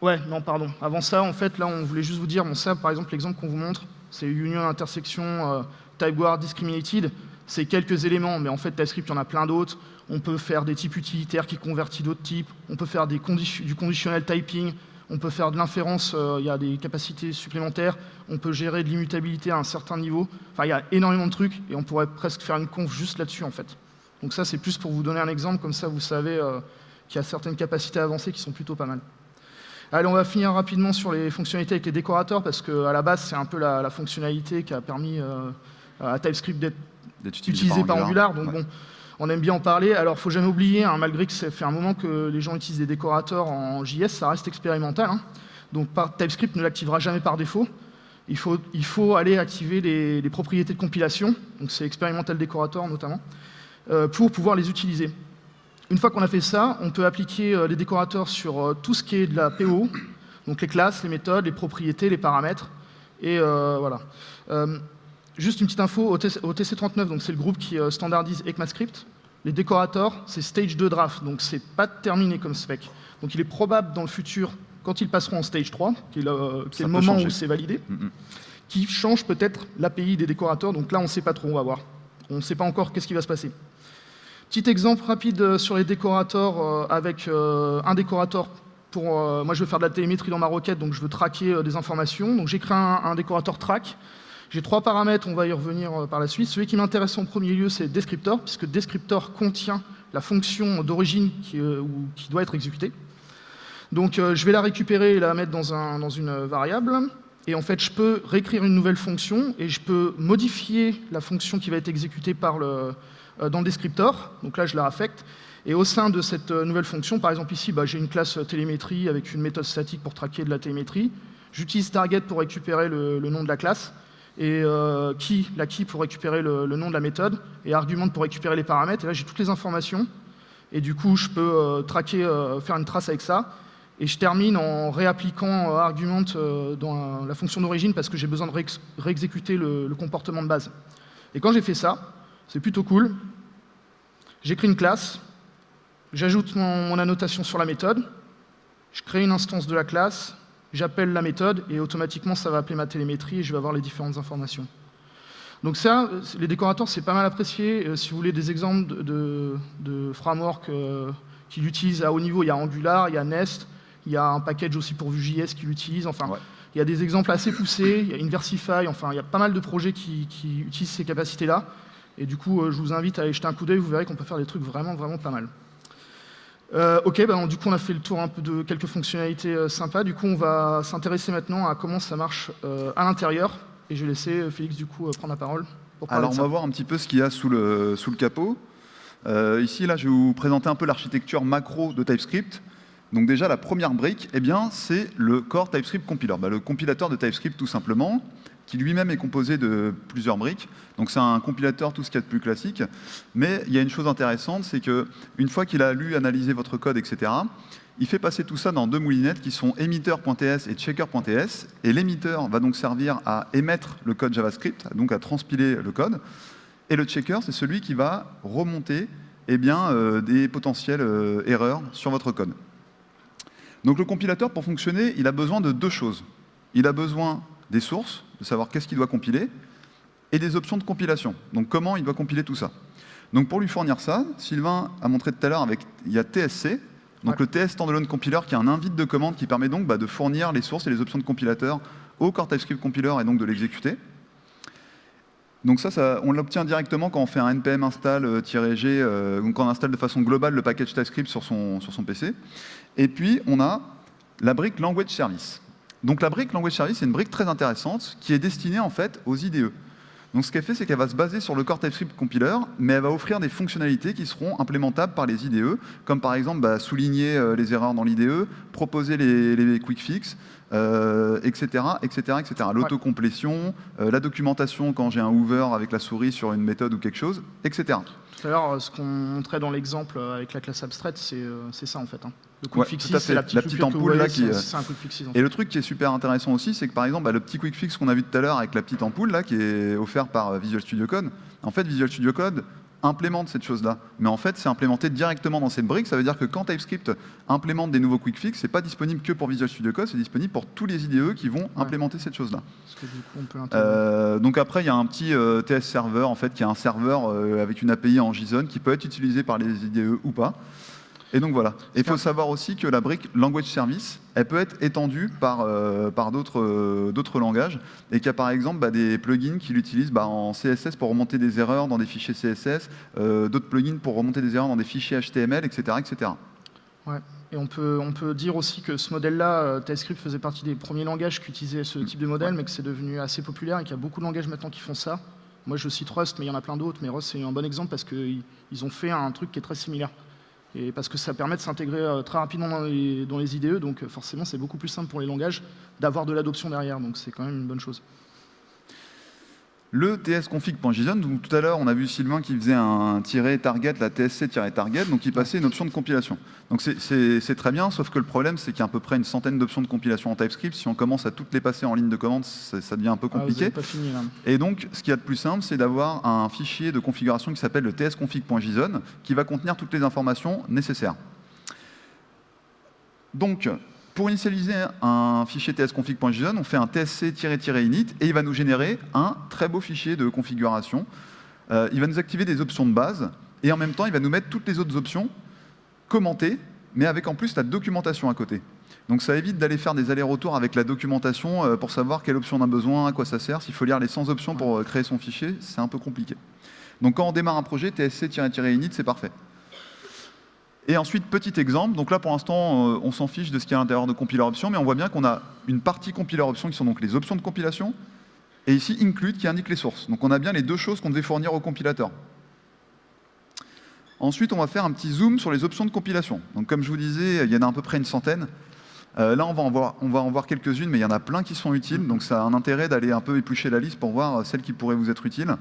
Ouais, non, pardon. Avant ça, en fait, là, on voulait juste vous dire, bon, ça, par exemple, l'exemple qu'on vous montre, c'est union intersection euh, type guard discriminated. C'est quelques éléments, mais en fait, TypeScript, il y en a plein d'autres. On peut faire des types utilitaires qui convertissent d'autres types. On peut faire du conditionnel typing. On peut faire de l'inférence, euh, il y a des capacités supplémentaires. On peut gérer de l'immutabilité à un certain niveau. Enfin, il y a énormément de trucs et on pourrait presque faire une conf juste là-dessus, en fait. Donc ça, c'est plus pour vous donner un exemple, comme ça, vous savez euh, qu'il y a certaines capacités avancées qui sont plutôt pas mal. Allez, on va finir rapidement sur les fonctionnalités avec les décorateurs, parce qu'à la base, c'est un peu la, fonctionnalité qui a permis euh, à TypeScript d'être utilisé, par Angular. Donc, bon, On aime bien en parler. Alors, il faut jamais oublier, hein, malgré que ça fait un moment que les gens utilisent des décorateurs en JS, ça reste expérimental. Hein. Donc, TypeScript ne l'activera jamais par défaut. Il faut, il faut aller activer les, propriétés de compilation, donc c'est expérimental décorateur notamment, euh, pour pouvoir les utiliser. Une fois qu'on a fait ça, on peut appliquer euh, les décorateurs sur euh, tout ce qui est de la PO, donc les classes, les méthodes, les propriétés, les paramètres, et voilà. Juste une petite info, au, TC39, donc c'est le groupe qui standardise ECMAScript, les décorateurs, c'est stage 2 draft, donc c'est pas terminé comme spec. Donc il est probable dans le futur quand ils passeront en stage 3, qui est le, moment où c'est validé, mm, mm. qui change peut-être l'API des décorateurs. Donc là, on ne sait pas trop, on va voir. On ne sait pas encore qu'est-ce qui va se passer. Petit exemple rapide euh, sur les décorateurs euh, avec euh, un décorateur pour... moi, je veux faire de la télémétrie dans ma requête, donc je veux traquer des informations. Donc j'ai créé un, décorateur track. J'ai trois paramètres, on va y revenir par la suite. Celui qui m'intéresse en premier lieu, c'est descriptor, puisque descriptor contient la fonction d'origine qui, qui doit être exécutée. Donc je vais la récupérer et la mettre dans, une variable. Et en fait, je peux réécrire une nouvelle fonction et je peux modifier la fonction qui va être exécutée par le, dans le descriptor. Donc là, je la affecte. Et au sein de cette euh, nouvelle fonction, par exemple ici, bah, j'ai une classe télémétrie avec une méthode statique pour traquer de la télémétrie. J'utilise target pour récupérer le, nom de la classe et key, la key pour récupérer le, nom de la méthode et argument pour récupérer les paramètres. Et là, j'ai toutes les informations. Et du coup, je peux traquer, faire une trace avec ça. Et je termine en réappliquant euh, argument euh, dans la fonction d'origine parce que j'ai besoin de réexécuter le, comportement de base. Et quand j'ai fait ça, c'est plutôt cool. J'écris une classe, j'ajoute mon, annotation sur la méthode, je crée une instance de la classe, j'appelle la méthode et automatiquement ça va appeler ma télémétrie et je vais avoir les différentes informations. Donc ça, les décorateurs, c'est pas mal apprécié. Euh, si vous voulez des exemples de, de, framework qui l'utilisent à haut niveau, il y a Angular, il y a Nest, il y a un package aussi pour Vue.js qui l'utilise. Enfin, il y a des exemples assez poussés. Il y a Inversify. Enfin, il y a pas mal de projets qui, utilisent ces capacités-là. Et du coup, euh, je vous invite à aller jeter un coup d'œil. Vous verrez qu'on peut faire des trucs vraiment, vraiment pas mal. Euh, ok, ben, du coup, on a fait le tour un peu de quelques fonctionnalités euh, sympas. Du coup, on va s'intéresser maintenant à comment ça marche à l'intérieur. Et je vais laisser Félix, du coup, prendre la parole. Alors, on va voir un petit peu ce qu'il y a sous le, sous le capot. ici, là, je vais vous présenter un peu l'architecture macro de TypeScript. Donc déjà, la première brique, eh bien, c'est le core TypeScript compiler, bah, le compilateur de TypeScript tout simplement, lui-même est composé de plusieurs briques. Donc c'est un compilateur, tout ce qu'il y a de plus classique. Mais il y a une chose intéressante, c'est qu'une fois qu'il a lu, analysé votre code, etc., il fait passer tout ça dans deux moulinettes qui sont emitter.ts et checker.ts. Et l'émetteur va donc servir à émettre le code JavaScript, donc à transpiler le code. Et le checker, c'est celui qui va remonter eh bien, euh, des potentielles euh, erreurs sur votre code. Donc le compilateur, pour fonctionner, il a besoin de deux choses. Il a besoin des sources, de savoir qu'est-ce qu'il doit compiler, et des options de compilation. Donc comment il doit compiler tout ça. Donc pour lui fournir ça, Sylvain a montré tout à l'heure il y a TSC, donc le TS Standalone Compiler qui est un invite de commande qui permet donc bah, de fournir les sources et les options de compilateur au Core TypeScript Compiler et donc de l'exécuter. Donc ça, on l'obtient directement quand on fait un npm install-g, euh, donc quand on installe de façon globale le package TypeScript sur son, sur son PC. Et puis, on a la brique Language Service. Donc la brique Language Service, c'est une brique très intéressante qui est destinée en fait aux IDE. Donc ce qu'elle fait, c'est qu'elle va se baser sur le core TypeScript compiler, mais elle va offrir des fonctionnalités qui seront implémentables par les IDE, comme par exemple bah, souligner euh, les erreurs dans l'IDE, proposer les, quick fix, etc., etc., etc. L'autocomplétion, euh, la documentation quand j'ai un hoover avec la souris sur une méthode ou quelque chose, etc. Tout à l'heure, ce qu'on montrait dans l'exemple avec la classe abstraite, c'est euh, ça en fait. Hein. Le quick fix, c'est la petite, ampoule là qui. un quick fix, Et le truc qui est super intéressant aussi, c'est que par exemple, bah, le petit quick fix qu'on a vu tout à l'heure avec la petite ampoule là, qui est offert par euh, Visual Studio Code, en fait, Visual Studio Code implémente cette chose-là. Mais en fait, c'est implémenté directement dans cette brique. Ça veut dire que quand TypeScript implémente des nouveaux quick fix, c'est pas disponible que pour Visual Studio Code, c'est disponible pour tous les IDE qui vont implémenter cette chose-là. Euh, donc après, il y a un petit euh, TS server en fait, qui est un serveur avec une API en JSON qui peut être utilisé par les IDE ou pas. Et donc voilà. Il faut savoir aussi que la brique Language Service, elle peut être étendue par, euh, par euh, d'autres langages, et qu'il y a par exemple bah, des plugins qui l'utilisent bah, en CSS pour remonter des erreurs dans des fichiers CSS, euh, d'autres plugins pour remonter des erreurs dans des fichiers HTML, etc. etc. Ouais. Et on peut, on peut dire aussi que ce modèle-là, TypeScript faisait partie des premiers langages qui utilisaient ce type de modèle, mais que c'est devenu assez populaire et qu'il y a beaucoup de langages maintenant qui font ça. Moi, je cite Rust, mais il y en a plein d'autres. Mais Rust, c'est un bon exemple parce qu'ils ont fait un truc qui est très similaire. Et parce que ça permet de s'intégrer euh, très rapidement dans les, dans les, IDE, donc forcément, c'est beaucoup plus simple pour les langages d'avoir de l'adoption derrière. Donc c'est quand même une bonne chose le tsconfig.json. Donc tout à l'heure, on a vu Sylvain qui faisait un target, la tsc-target, donc il passait une option de compilation. Donc c'est très bien, sauf que le problème, c'est qu'il y a à peu près une centaine d'options de compilation en TypeScript. Si on commence à toutes les passer en ligne de commande, ça devient un peu ah, compliqué. Et donc, ce qu'il y a de plus simple, c'est d'avoir un fichier de configuration qui s'appelle le tsconfig.json, qui va contenir toutes les informations nécessaires. Donc, pour initialiser un fichier tsconfig.json, on fait un tsc-init et il va nous générer un très beau fichier de configuration. Euh, il va nous activer des options de base et en même temps, il va nous mettre toutes les autres options commentées, mais avec en plus la documentation à côté. Donc ça évite d'aller faire des allers-retours avec la documentation euh, pour savoir quelle option on a besoin, à quoi ça sert. S'il faut lire les 100 options pour euh, créer son fichier, c'est un peu compliqué. Donc quand on démarre un projet, tsc-init, c'est parfait. Et ensuite, petit exemple, donc là pour l'instant, euh, on s'en fiche de ce qu'il y a à l'intérieur de compiler options, mais on voit bien qu'on a une partie compiler options qui sont donc les options de compilation, et ici include qui indique les sources. Donc on a bien les deux choses qu'on devait fournir au compilateur. Ensuite, on va faire un petit zoom sur les options de compilation. Donc comme je vous disais, il y en a à peu près une centaine. Euh, là, on va en voir, on va en voir quelques-unes, mais il y en a plein qui sont utiles, donc ça a un intérêt d'aller un peu éplucher la liste pour voir euh, celles qui pourraient vous être utiles.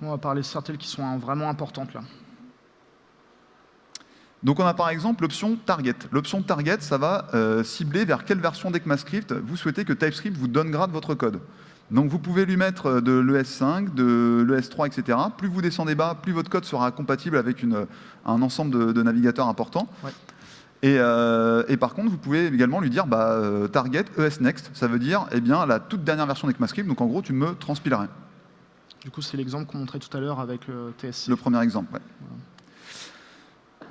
On va parler de certaines qui sont vraiment importantes là. Donc on a par exemple l'option target. L'option target, ça va euh, cibler vers quelle version d'ECMAScript vous souhaitez que TypeScript vous donne grade votre code. Donc vous pouvez lui mettre euh, de l'ES5, de l'ES3, etc. Plus vous descendez bas, plus votre code sera compatible avec un ensemble de, navigateurs importants. Euh, et, par contre, vous pouvez également lui dire bah, target ES next. Ça veut dire eh bien, la toute dernière version d'ECMAScript. Donc en gros, tu me transpilerais. Du coup, c'est l'exemple qu'on montrait tout à l'heure avec le TSC. Le premier exemple, oui.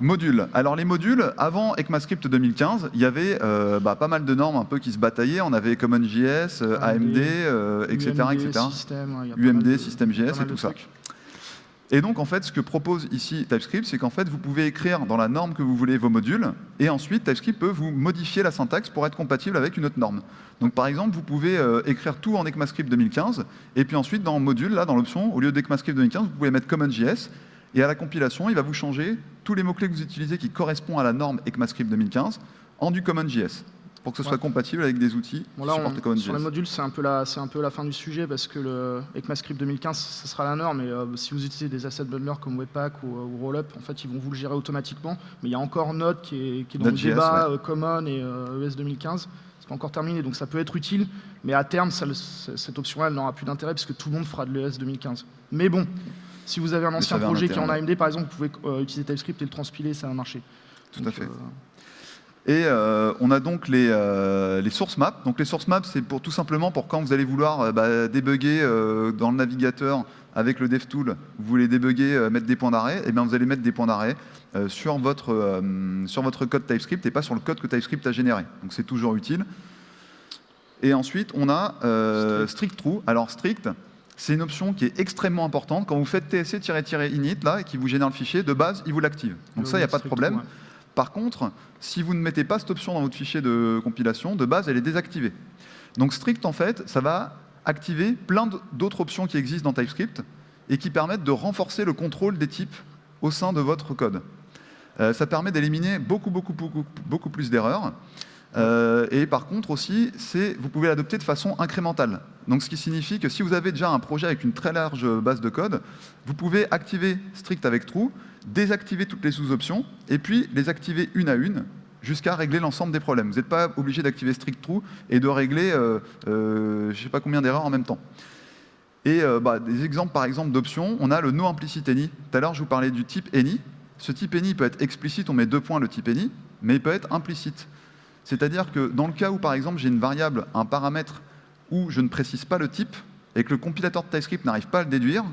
Modules. Alors les modules, avant ECMAScript 2015, il y avait euh, bah, pas mal de normes un peu qui se bataillaient. On avait CommonJS, AMD, etc. etc. UMD, SystemJS et tout ça. Et donc, en fait, ce que propose ici TypeScript, c'est qu'en fait, vous pouvez écrire dans la norme que vous voulez vos modules, et ensuite, TypeScript peut vous modifier la syntaxe pour être compatible avec une autre norme. Donc, par exemple, vous pouvez euh, écrire tout en ECMAScript 2015, et puis ensuite, dans module, là, dans l'option, au lieu d'ECMAScript 2015, vous pouvez mettre CommonJS, et à la compilation, il va vous changer tous les mots-clés que vous utilisez qui correspondent à la norme ECMAScript 2015 en du CommonJS pour que ce soit compatible avec des outils bon, là, CommonJS. Sur les modules, c'est un, peu la, un peu la fin du sujet parce que le ECMAScript 2015, ce sera la norme. Et euh, si vous utilisez des asset bundlers comme Webpack ou, euh, ou, Rollup, en fait, ils vont vous le gérer automatiquement. Mais il y a encore Node qui est, qui est dans le débat euh, Common et ES 2015. C'est pas encore terminé, donc ça peut être utile. Mais à terme, ça, cette option-là, n'aura plus d'intérêt puisque tout le monde fera de l'ES 2015. Mais bon, si vous avez un ancien projet qui est en AMD, par exemple, vous pouvez euh, utiliser TypeScript et le transpiler, ça va marcher. Tout à fait. Euh, et euh, on a donc les, les, source maps. Donc les source maps, c'est pour tout simplement pour quand vous allez vouloir bah, débugger dans le navigateur avec le DevTool, vous voulez débugger, mettre des points d'arrêt, et eh bien vous allez mettre des points d'arrêt sur, votre, sur votre code TypeScript et pas sur le code que TypeScript a généré. Donc c'est toujours utile. Et ensuite, on a strict. strict true. Alors strict, c'est une option qui est extrêmement importante. Quand vous faites tsc-init là, et qui vous génère le fichier, de base, il vous l'active. Donc ça, il n'y a pas de problème. Par contre, si vous ne mettez pas cette option dans votre fichier de compilation, de base, elle est désactivée. Donc strict, en fait, ça va activer plein d'autres options qui existent dans TypeScript et qui permettent de renforcer le contrôle des types au sein de votre code. Euh, ça permet d'éliminer beaucoup, beaucoup, beaucoup, beaucoup plus d'erreurs. Euh, et par contre aussi, vous pouvez l'adopter de façon incrémentale. Donc ce qui signifie que si vous avez déjà un projet avec une très large base de code, vous pouvez activer strict avec true, désactiver toutes les sous-options, et puis les activer une à une jusqu'à régler l'ensemble des problèmes. Vous n'êtes pas obligé d'activer strict true et de régler euh, euh, je ne sais pas combien d'erreurs en même temps. Et bah, des exemples par exemple d'options, on a le no implicit any. Tout à l'heure je vous parlais du type any. Ce type any peut être explicite, on met deux points le type any, mais il peut être implicite. C'est-à-dire que dans le cas où, par exemple, j'ai une variable, un paramètre où je ne précise pas le type et que le compilateur de TypeScript n'arrive pas à le déduire,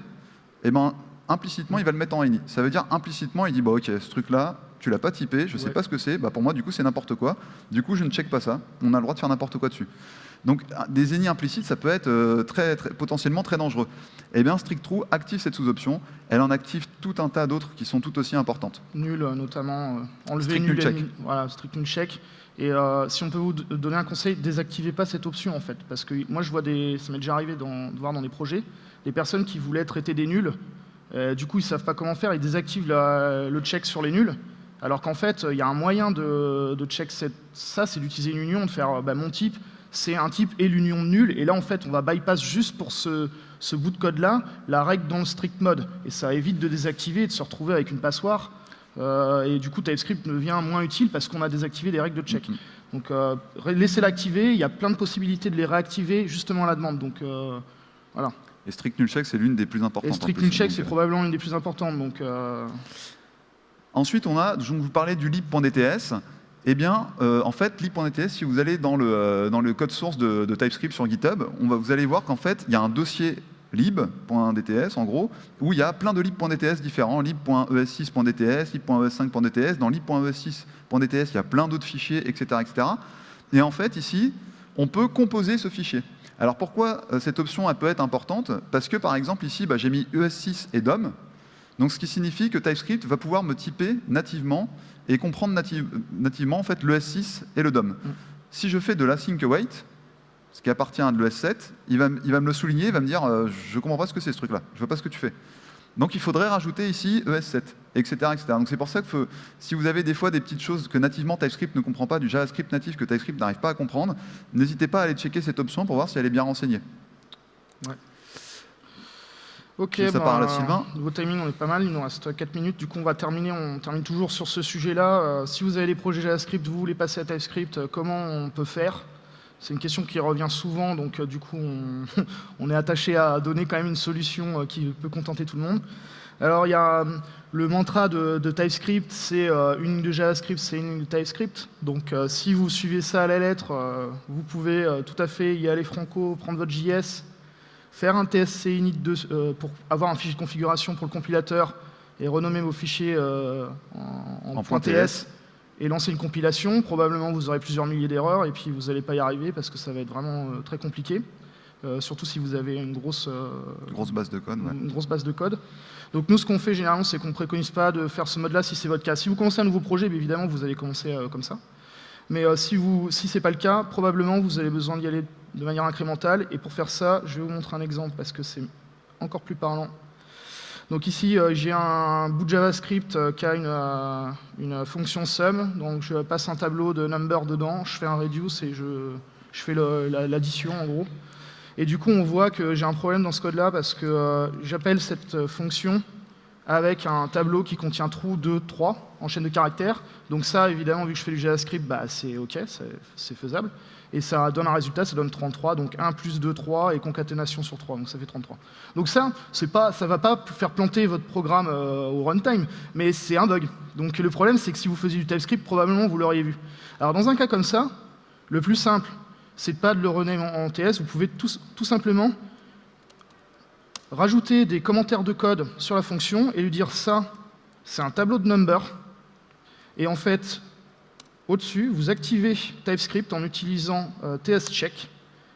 eh ben, implicitement, il va le mettre en any. Ça veut dire implicitement, il dit bah, OK, ce truc-là, tu l'as pas typé, je ne sais pas ce que c'est, bah, pour moi, du coup, c'est n'importe quoi. Du coup, je ne check pas ça. On a le droit de faire n'importe quoi dessus. Donc des ennemis implicites, ça peut être très, potentiellement très dangereux. Eh bien, StrictTrue active cette sous-option. Elle en active tout un tas d'autres qui sont tout aussi importantes. Nul, notamment. enlever strict nul check. Voilà, strict nul check. Et si on peut vous donner un conseil, désactivez pas cette option en fait. Parce que moi je vois des. Ça m'est déjà arrivé de voir dans des projets, des personnes qui voulaient traiter des nuls, du coup ils ne savent pas comment faire, ils désactivent le check sur les nuls. Alors qu'en fait, il y a un moyen de, check ça, c'est d'utiliser une union, de faire bah, mon type, c'est un type et l'union de nul. Et là, en fait, on va bypass juste pour ce, bout de code-là la règle dans le strict mode. Et ça évite de désactiver et de se retrouver avec une passoire. Euh, et du coup, TypeScript devient moins utile parce qu'on a désactivé des règles de check. Mm-hmm. Donc, euh, laissez-la activer. Il y a plein de possibilités de les réactiver justement à la demande. Donc, euh, voilà. Et strict null check, c'est l'une des plus importantes. Et strict null check, c'est probablement une des plus importantes. Donc, Ensuite, on a, je vous parlais du lib.dts. Eh bien, euh, en fait, lib.dts, si vous allez dans le, dans le code source de, TypeScript sur GitHub, on va, vous allez voir qu'en fait, il y a un dossier lib.dts, en gros, où il y a plein de lib.dts différents, lib.es6.dts, lib.es5.dts. Dans lib.es6.dts, il y a plein d'autres fichiers, etc., etc. Et en fait, ici, on peut composer ce fichier. Alors pourquoi euh, cette option elle peut être importante? Parce que par exemple ici, bah, j'ai mis ES6 et DOM, donc ce qui signifie que TypeScript va pouvoir me typer nativement et comprendre nativement en fait, le S6 et le DOM. Mm. Si je fais de l'async await, ce qui appartient à l'ES7, il va, il va me le souligner, il va me dire euh, je ne comprends pas ce que c'est ce truc-là, je ne vois pas ce que tu fais ». Donc il faudrait rajouter ici ES7, etc. etc. Donc c'est pour ça que si vous avez des fois des petites choses que nativement TypeScript ne comprend pas, du JavaScript natif que TypeScript n'arrive pas à comprendre, n'hésitez pas à aller checker cette option pour voir si elle est bien renseignée. Ouais. Ok, ça bah, Sylvain. Nouveau timing, on est pas mal, il nous reste 4 minutes. Du coup, on va terminer, on termine toujours sur ce sujet-là. Euh, si vous avez des projets JavaScript, vous voulez passer à TypeScript, euh, comment on peut faire? C'est une question qui revient souvent, donc euh, du coup, on, est attaché à donner quand même une solution qui peut contenter tout le monde. Alors, il y a le mantra de, TypeScript, c'est une ligne de JavaScript, c'est une ligne de TypeScript. Donc, si vous suivez ça à la lettre, vous pouvez tout à fait y aller franco, prendre votre JS, faire un TSC init euh, pour avoir un fichier de configuration pour le compilateur et renommer vos fichiers euh, en, .ts et lancer une compilation. Probablement, vous aurez plusieurs milliers d'erreurs et puis vous n'allez pas y arriver parce que ça va être vraiment euh, très compliqué. surtout si vous avez une grosse, grosse base de code. Une grosse base de code. Donc nous, ce qu'on fait généralement, c'est qu'on ne préconise pas de faire ce mode-là si c'est votre cas. Si vous commencez un nouveau projet, évidemment, vous allez commencer comme ça. Mais si, vous, si ce n'est pas le cas, probablement, vous avez besoin d'y aller de manière incrémentale. Et pour faire ça, je vais vous montrer un exemple parce que c'est encore plus parlant. Donc ici, euh, j'ai un bout de JavaScript euh, qui a une, euh, une, fonction sum. Donc je passe un tableau de number dedans, je fais un reduce et je, je fais l'addition en gros. Et du coup, on voit que j'ai un problème dans ce code-là parce que j'appelle cette fonction avec un tableau qui contient true 2, 3 en chaîne de caractères. Donc ça, évidemment, vu que je fais du JavaScript, bah, c'est OK, c'est faisable et ça donne un résultat, ça donne 33, donc 1 plus 2, 3, et concaténation sur 3, donc ça fait 33. Donc ça, ça ne va pas faire planter votre programme euh, au runtime, mais c'est un bug. Donc le problème, c'est que si vous faisiez du TypeScript, probablement vous l'auriez vu. Alors dans un cas comme ça, le plus simple, c'est pas de le rename en, TS, vous pouvez tout, tout simplement rajouter des commentaires de code sur la fonction et lui dire ça, c'est un tableau de number, et en fait, au-dessus, vous activez TypeScript en utilisant euh, tscheck,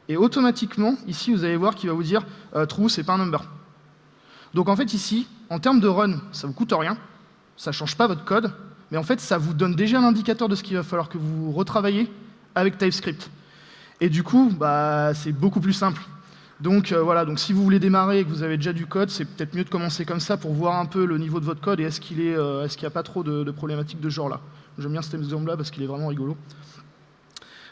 et automatiquement, ici, vous allez voir qu'il va vous dire euh, true, c'est pas un number. Donc en fait, ici, en termes de run, ça vous coûte rien, ça ne change pas votre code, mais en fait, ça vous donne déjà un indicateur de ce qu'il va falloir que vous retravaillez avec TypeScript. Et du coup, bah, c'est beaucoup plus simple. Donc euh, voilà, donc si vous voulez démarrer et que vous avez déjà du code, c'est peut-être mieux de commencer comme ça pour voir un peu le niveau de votre code et est-ce qu'il est, euh, n'y a pas trop de, problématiques de ce genre-là. J'aime bien cet exemple-là parce qu'il est vraiment rigolo.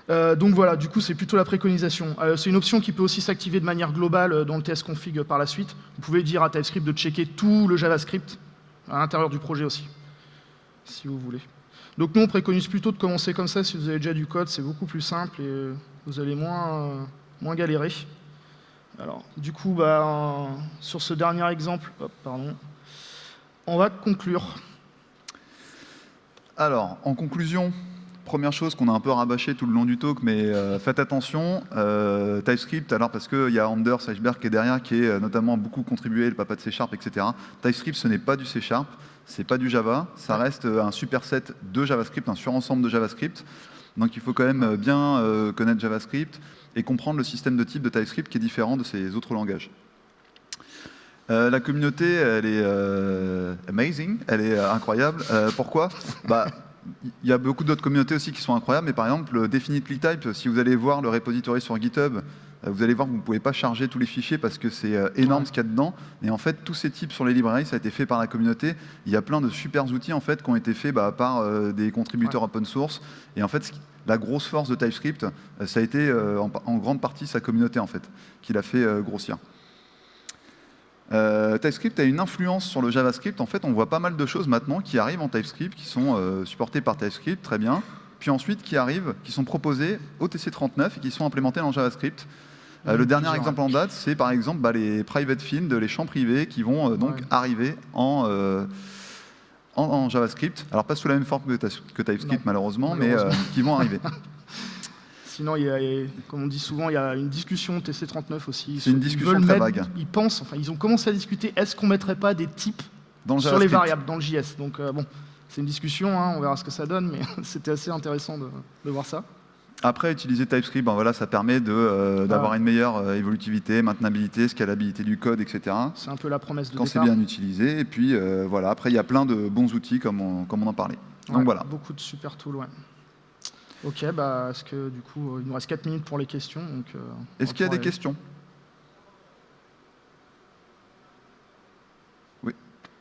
Euh, donc voilà, du coup c'est plutôt la préconisation. c'est une option qui peut aussi s'activer de manière globale dans le TS config par la suite. Vous pouvez dire à TypeScript de checker tout le JavaScript à l'intérieur du projet aussi, si vous voulez. Donc nous on préconise plutôt de commencer comme ça si vous avez déjà du code, c'est beaucoup plus simple et vous allez moins galérer. Alors, du coup, bah, sur ce dernier exemple, pardon, on va conclure. Alors, en conclusion, première chose qu'on a un peu rabâché tout le long du talk, mais euh, faites attention, euh, TypeScript, alors parce qu'il y a Anders Eichberg qui est derrière, qui est euh, notamment beaucoup contribué, le papa de C Sharp, etc. TypeScript, ce n'est pas du C Sharp, c'est pas du Java, ça reste un superset de JavaScript, un surensemble de JavaScript. Donc il faut quand même bien connaître JavaScript et comprendre le système de type de TypeScript qui est différent de ces autres langages. la communauté, elle est amazing, elle est incroyable. pourquoi? Bah, il y a beaucoup d'autres communautés aussi qui sont incroyables, mais par exemple, Definitely Type, si vous allez voir le repository sur GitHub, euh, vous allez voir que vous ne pouvez pas charger tous les fichiers parce que c'est euh, énorme ce qu'il y a dedans. Et en fait, tous ces types sur les librairies, ça a été fait par la communauté. Il y a plein de super outils en fait qui ont été faits bah, par euh, des contributeurs open source. Et en fait, la grosse force de TypeScript, ça a été en, en, grande partie sa communauté en fait, qui l'a fait grossir. Euh, TypeScript a une influence sur le JavaScript. En fait, on voit pas mal de choses maintenant qui arrivent en TypeScript, qui sont euh, supportées par TypeScript, très bien. Puis ensuite, qui arrivent, qui sont proposées au TC39 et qui sont implémentées dans JavaScript. Euh, le dernier exemple en date, c'est par exemple bah, les private fields, les champs privés, qui vont donc arriver en, en, JavaScript. Alors pas sous la même forme que, TypeScript malheureusement, mais qui vont arriver. Sinon, il y a, comme on dit souvent, il y a une discussion TC39 aussi. C'est une discussion très vague. Ils pensent, enfin, ils ont commencé à discuter, est-ce qu'on ne mettrait pas des types sur les variables dans le JS Donc, euh, bon, c'est une discussion, hein, on verra ce que ça donne, mais c'était assez intéressant de, voir ça. Après, utiliser TypeScript, ben voilà, ça permet euh, d'avoir une meilleure euh, évolutivité, maintenabilité, scalabilité du code, etc. C'est un peu la promesse de Quand c'est bien utilisé. Et puis, voilà, après, il y a plein de bons outils, comme on, comme on en parlait. Donc voilà. Beaucoup de super tools, ouais. Ok, bah, est-ce que du coup, il nous reste 4 minutes pour les questions. Euh, est-ce qu'il y a des questions? Oui.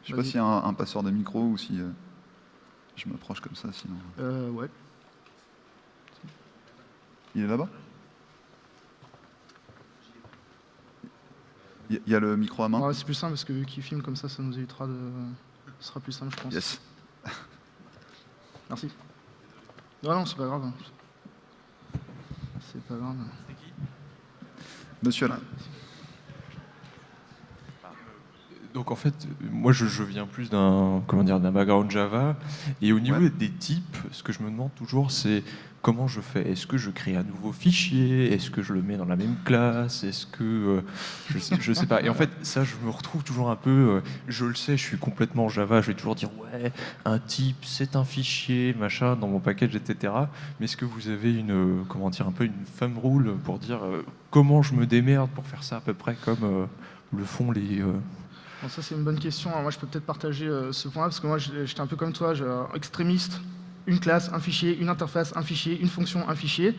Je ne sais pas s'il y a un, passeur de micro ou si euh, je m'approche comme ça, sinon. Euh, ouais. Il est là-bas? Il y a le micro à main? C'est plus simple parce que vu qu'il filme comme ça, ça nous évitera de. Ce sera plus simple, je pense. Yes. Merci. Non, non, c'est pas grave. C'est pas grave. Monsieur là. Donc en fait, moi je, viens plus d'un comment dire d'un background Java et au niveau des types, ce que je me demande toujours c'est comment je fais Est-ce que je crée un nouveau fichier? Est-ce que je le mets dans la même classe? Est-ce que euh, je, sais, sais pas Et en fait, ça, je me retrouve toujours un peu. Euh, je le sais, je suis complètement Java. Je vais toujours dire ouais, un type, c'est un fichier, machin, dans mon package, etc. Mais est-ce que vous avez une euh, comment dire un peu une thumb rule pour dire comment je me démerde pour faire ça à peu près comme le font les ça c'est une bonne question. moi je peux peut-être partager ce point-là parce que moi j'étais un peu comme toi, extrémiste une classe, un fichier, une interface, un fichier, une fonction, un fichier.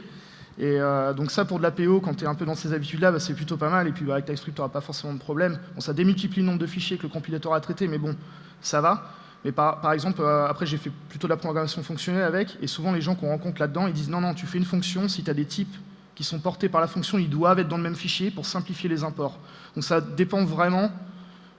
Et euh, donc ça, pour de la PO, quand tu es un peu dans ces habitudes-là, bah, c'est plutôt pas mal. Et puis bah, avec TypeScript, tu n'auras pas forcément de problème. Bon, ça démultiplie le nombre de fichiers que le compilateur a traité, mais bon, ça va. Mais par, exemple, euh, après, j'ai fait plutôt de la programmation fonctionnelle avec, et souvent les gens qu'on rencontre là-dedans, ils disent non, non, tu fais une fonction, si tu as des types qui sont portés par la fonction, ils doivent être dans le même fichier pour simplifier les imports. Donc ça dépend vraiment,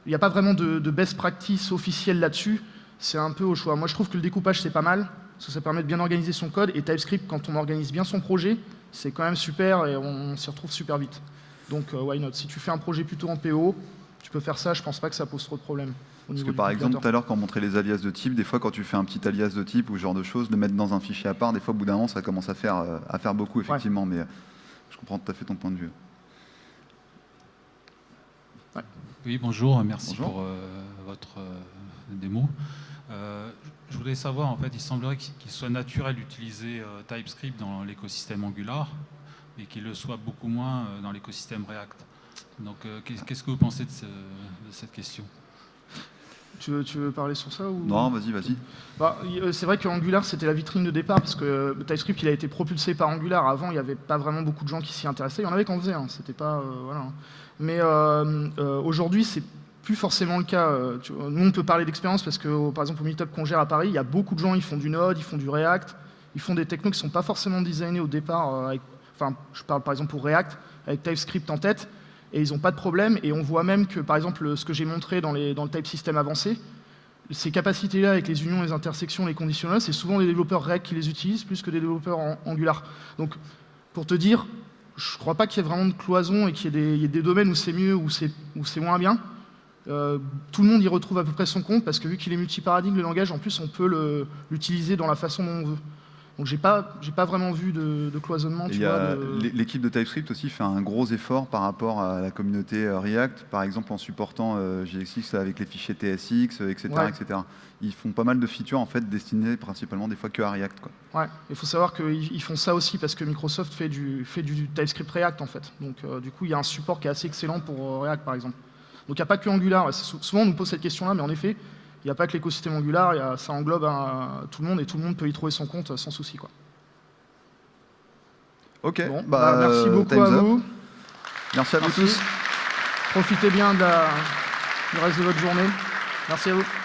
il n'y a pas vraiment de, de best practice officielle là-dessus, c'est un peu au choix. Moi, je trouve que le découpage, c'est pas mal, parce que ça permet de bien organiser son code, et TypeScript, quand on organise bien son projet, c'est quand même super, et on, s'y retrouve super vite. Donc, euh, why not? Si tu fais un projet plutôt en PO, tu peux faire ça, je pense pas que ça pose trop de problèmes. Parce que par exemple, tout à l'heure, quand on montrait les alias de type, des fois, quand tu fais un petit alias de type ou ce genre de choses, le mettre dans un fichier à part, des fois, au bout d'un moment, ça commence à faire, euh, à faire beaucoup, effectivement, mais euh, je comprends tout à fait ton point de vue. Oui, bonjour, merci pour votre démo. Euh, je voudrais savoir, en fait, il semblerait qu'il soit naturel d'utiliser euh, TypeScript dans l'écosystème Angular, et qu'il le soit beaucoup moins euh, dans l'écosystème React. Donc, qu'est-ce que vous pensez de, cette question? Tu veux, tu veux, parler sur ça ou... Non, vas-y, vas-y. Bah, c'est vrai qu'Angular, c'était la vitrine de départ, parce que TypeScript, il a été propulsé par Angular. Avant, il n'y avait pas vraiment beaucoup de gens qui s'y intéressaient. Il y en avait qui en faisaient, hein. c'était pas... voilà. Mais aujourd'hui, c'est plus forcément le cas. Euh, nous, on peut parler d'expérience parce que, par exemple, au Meetup qu'on gère à Paris, il y a beaucoup de gens, ils font du Node, ils font du React, ils font des technos qui ne sont pas forcément designés au départ. Euh, enfin, je parle par exemple pour React, avec TypeScript en tête, et ils n'ont pas de problème. Et on voit même que, par exemple, ce que j'ai montré dans, le type system avancé, ces capacités-là avec les unions, les intersections, les conditionnels, c'est souvent les développeurs React qui les utilisent plus que des développeurs en Angular. Donc, pour te dire, je ne crois pas qu'il y ait vraiment de cloison et qu'il y, ait des domaines où c'est mieux ou c'est moins bien. Euh, tout le monde y retrouve à peu près son compte parce que vu qu'il est multiparadigme, le langage, en plus, on peut l'utiliser dans la façon dont on veut. Donc j'ai pas, j'ai pas vraiment vu de, cloisonnement. L'équipe de TypeScript aussi fait un gros effort par rapport à la communauté euh, React, par exemple en supportant euh, JSX avec les fichiers TSX, etc., etc. Ils font pas mal de features en fait destinées principalement des fois que à React. Quoi. Ouais, il faut savoir qu'ils font ça aussi parce que Microsoft fait du, fait du TypeScript React en fait. Donc euh, du coup il y a un support qui est assez excellent pour React par exemple. Donc il n'y a pas que Angular. Souvent on nous pose cette question-là, mais en effet, il n'y a pas que l'écosystème Angular, ça englobe tout le monde et tout le monde peut y trouver son compte sans souci. Quoi. Ok, bah, bah, merci euh, beaucoup à vous. Merci à vous tous. Profitez bien de du reste de votre journée. Merci à vous.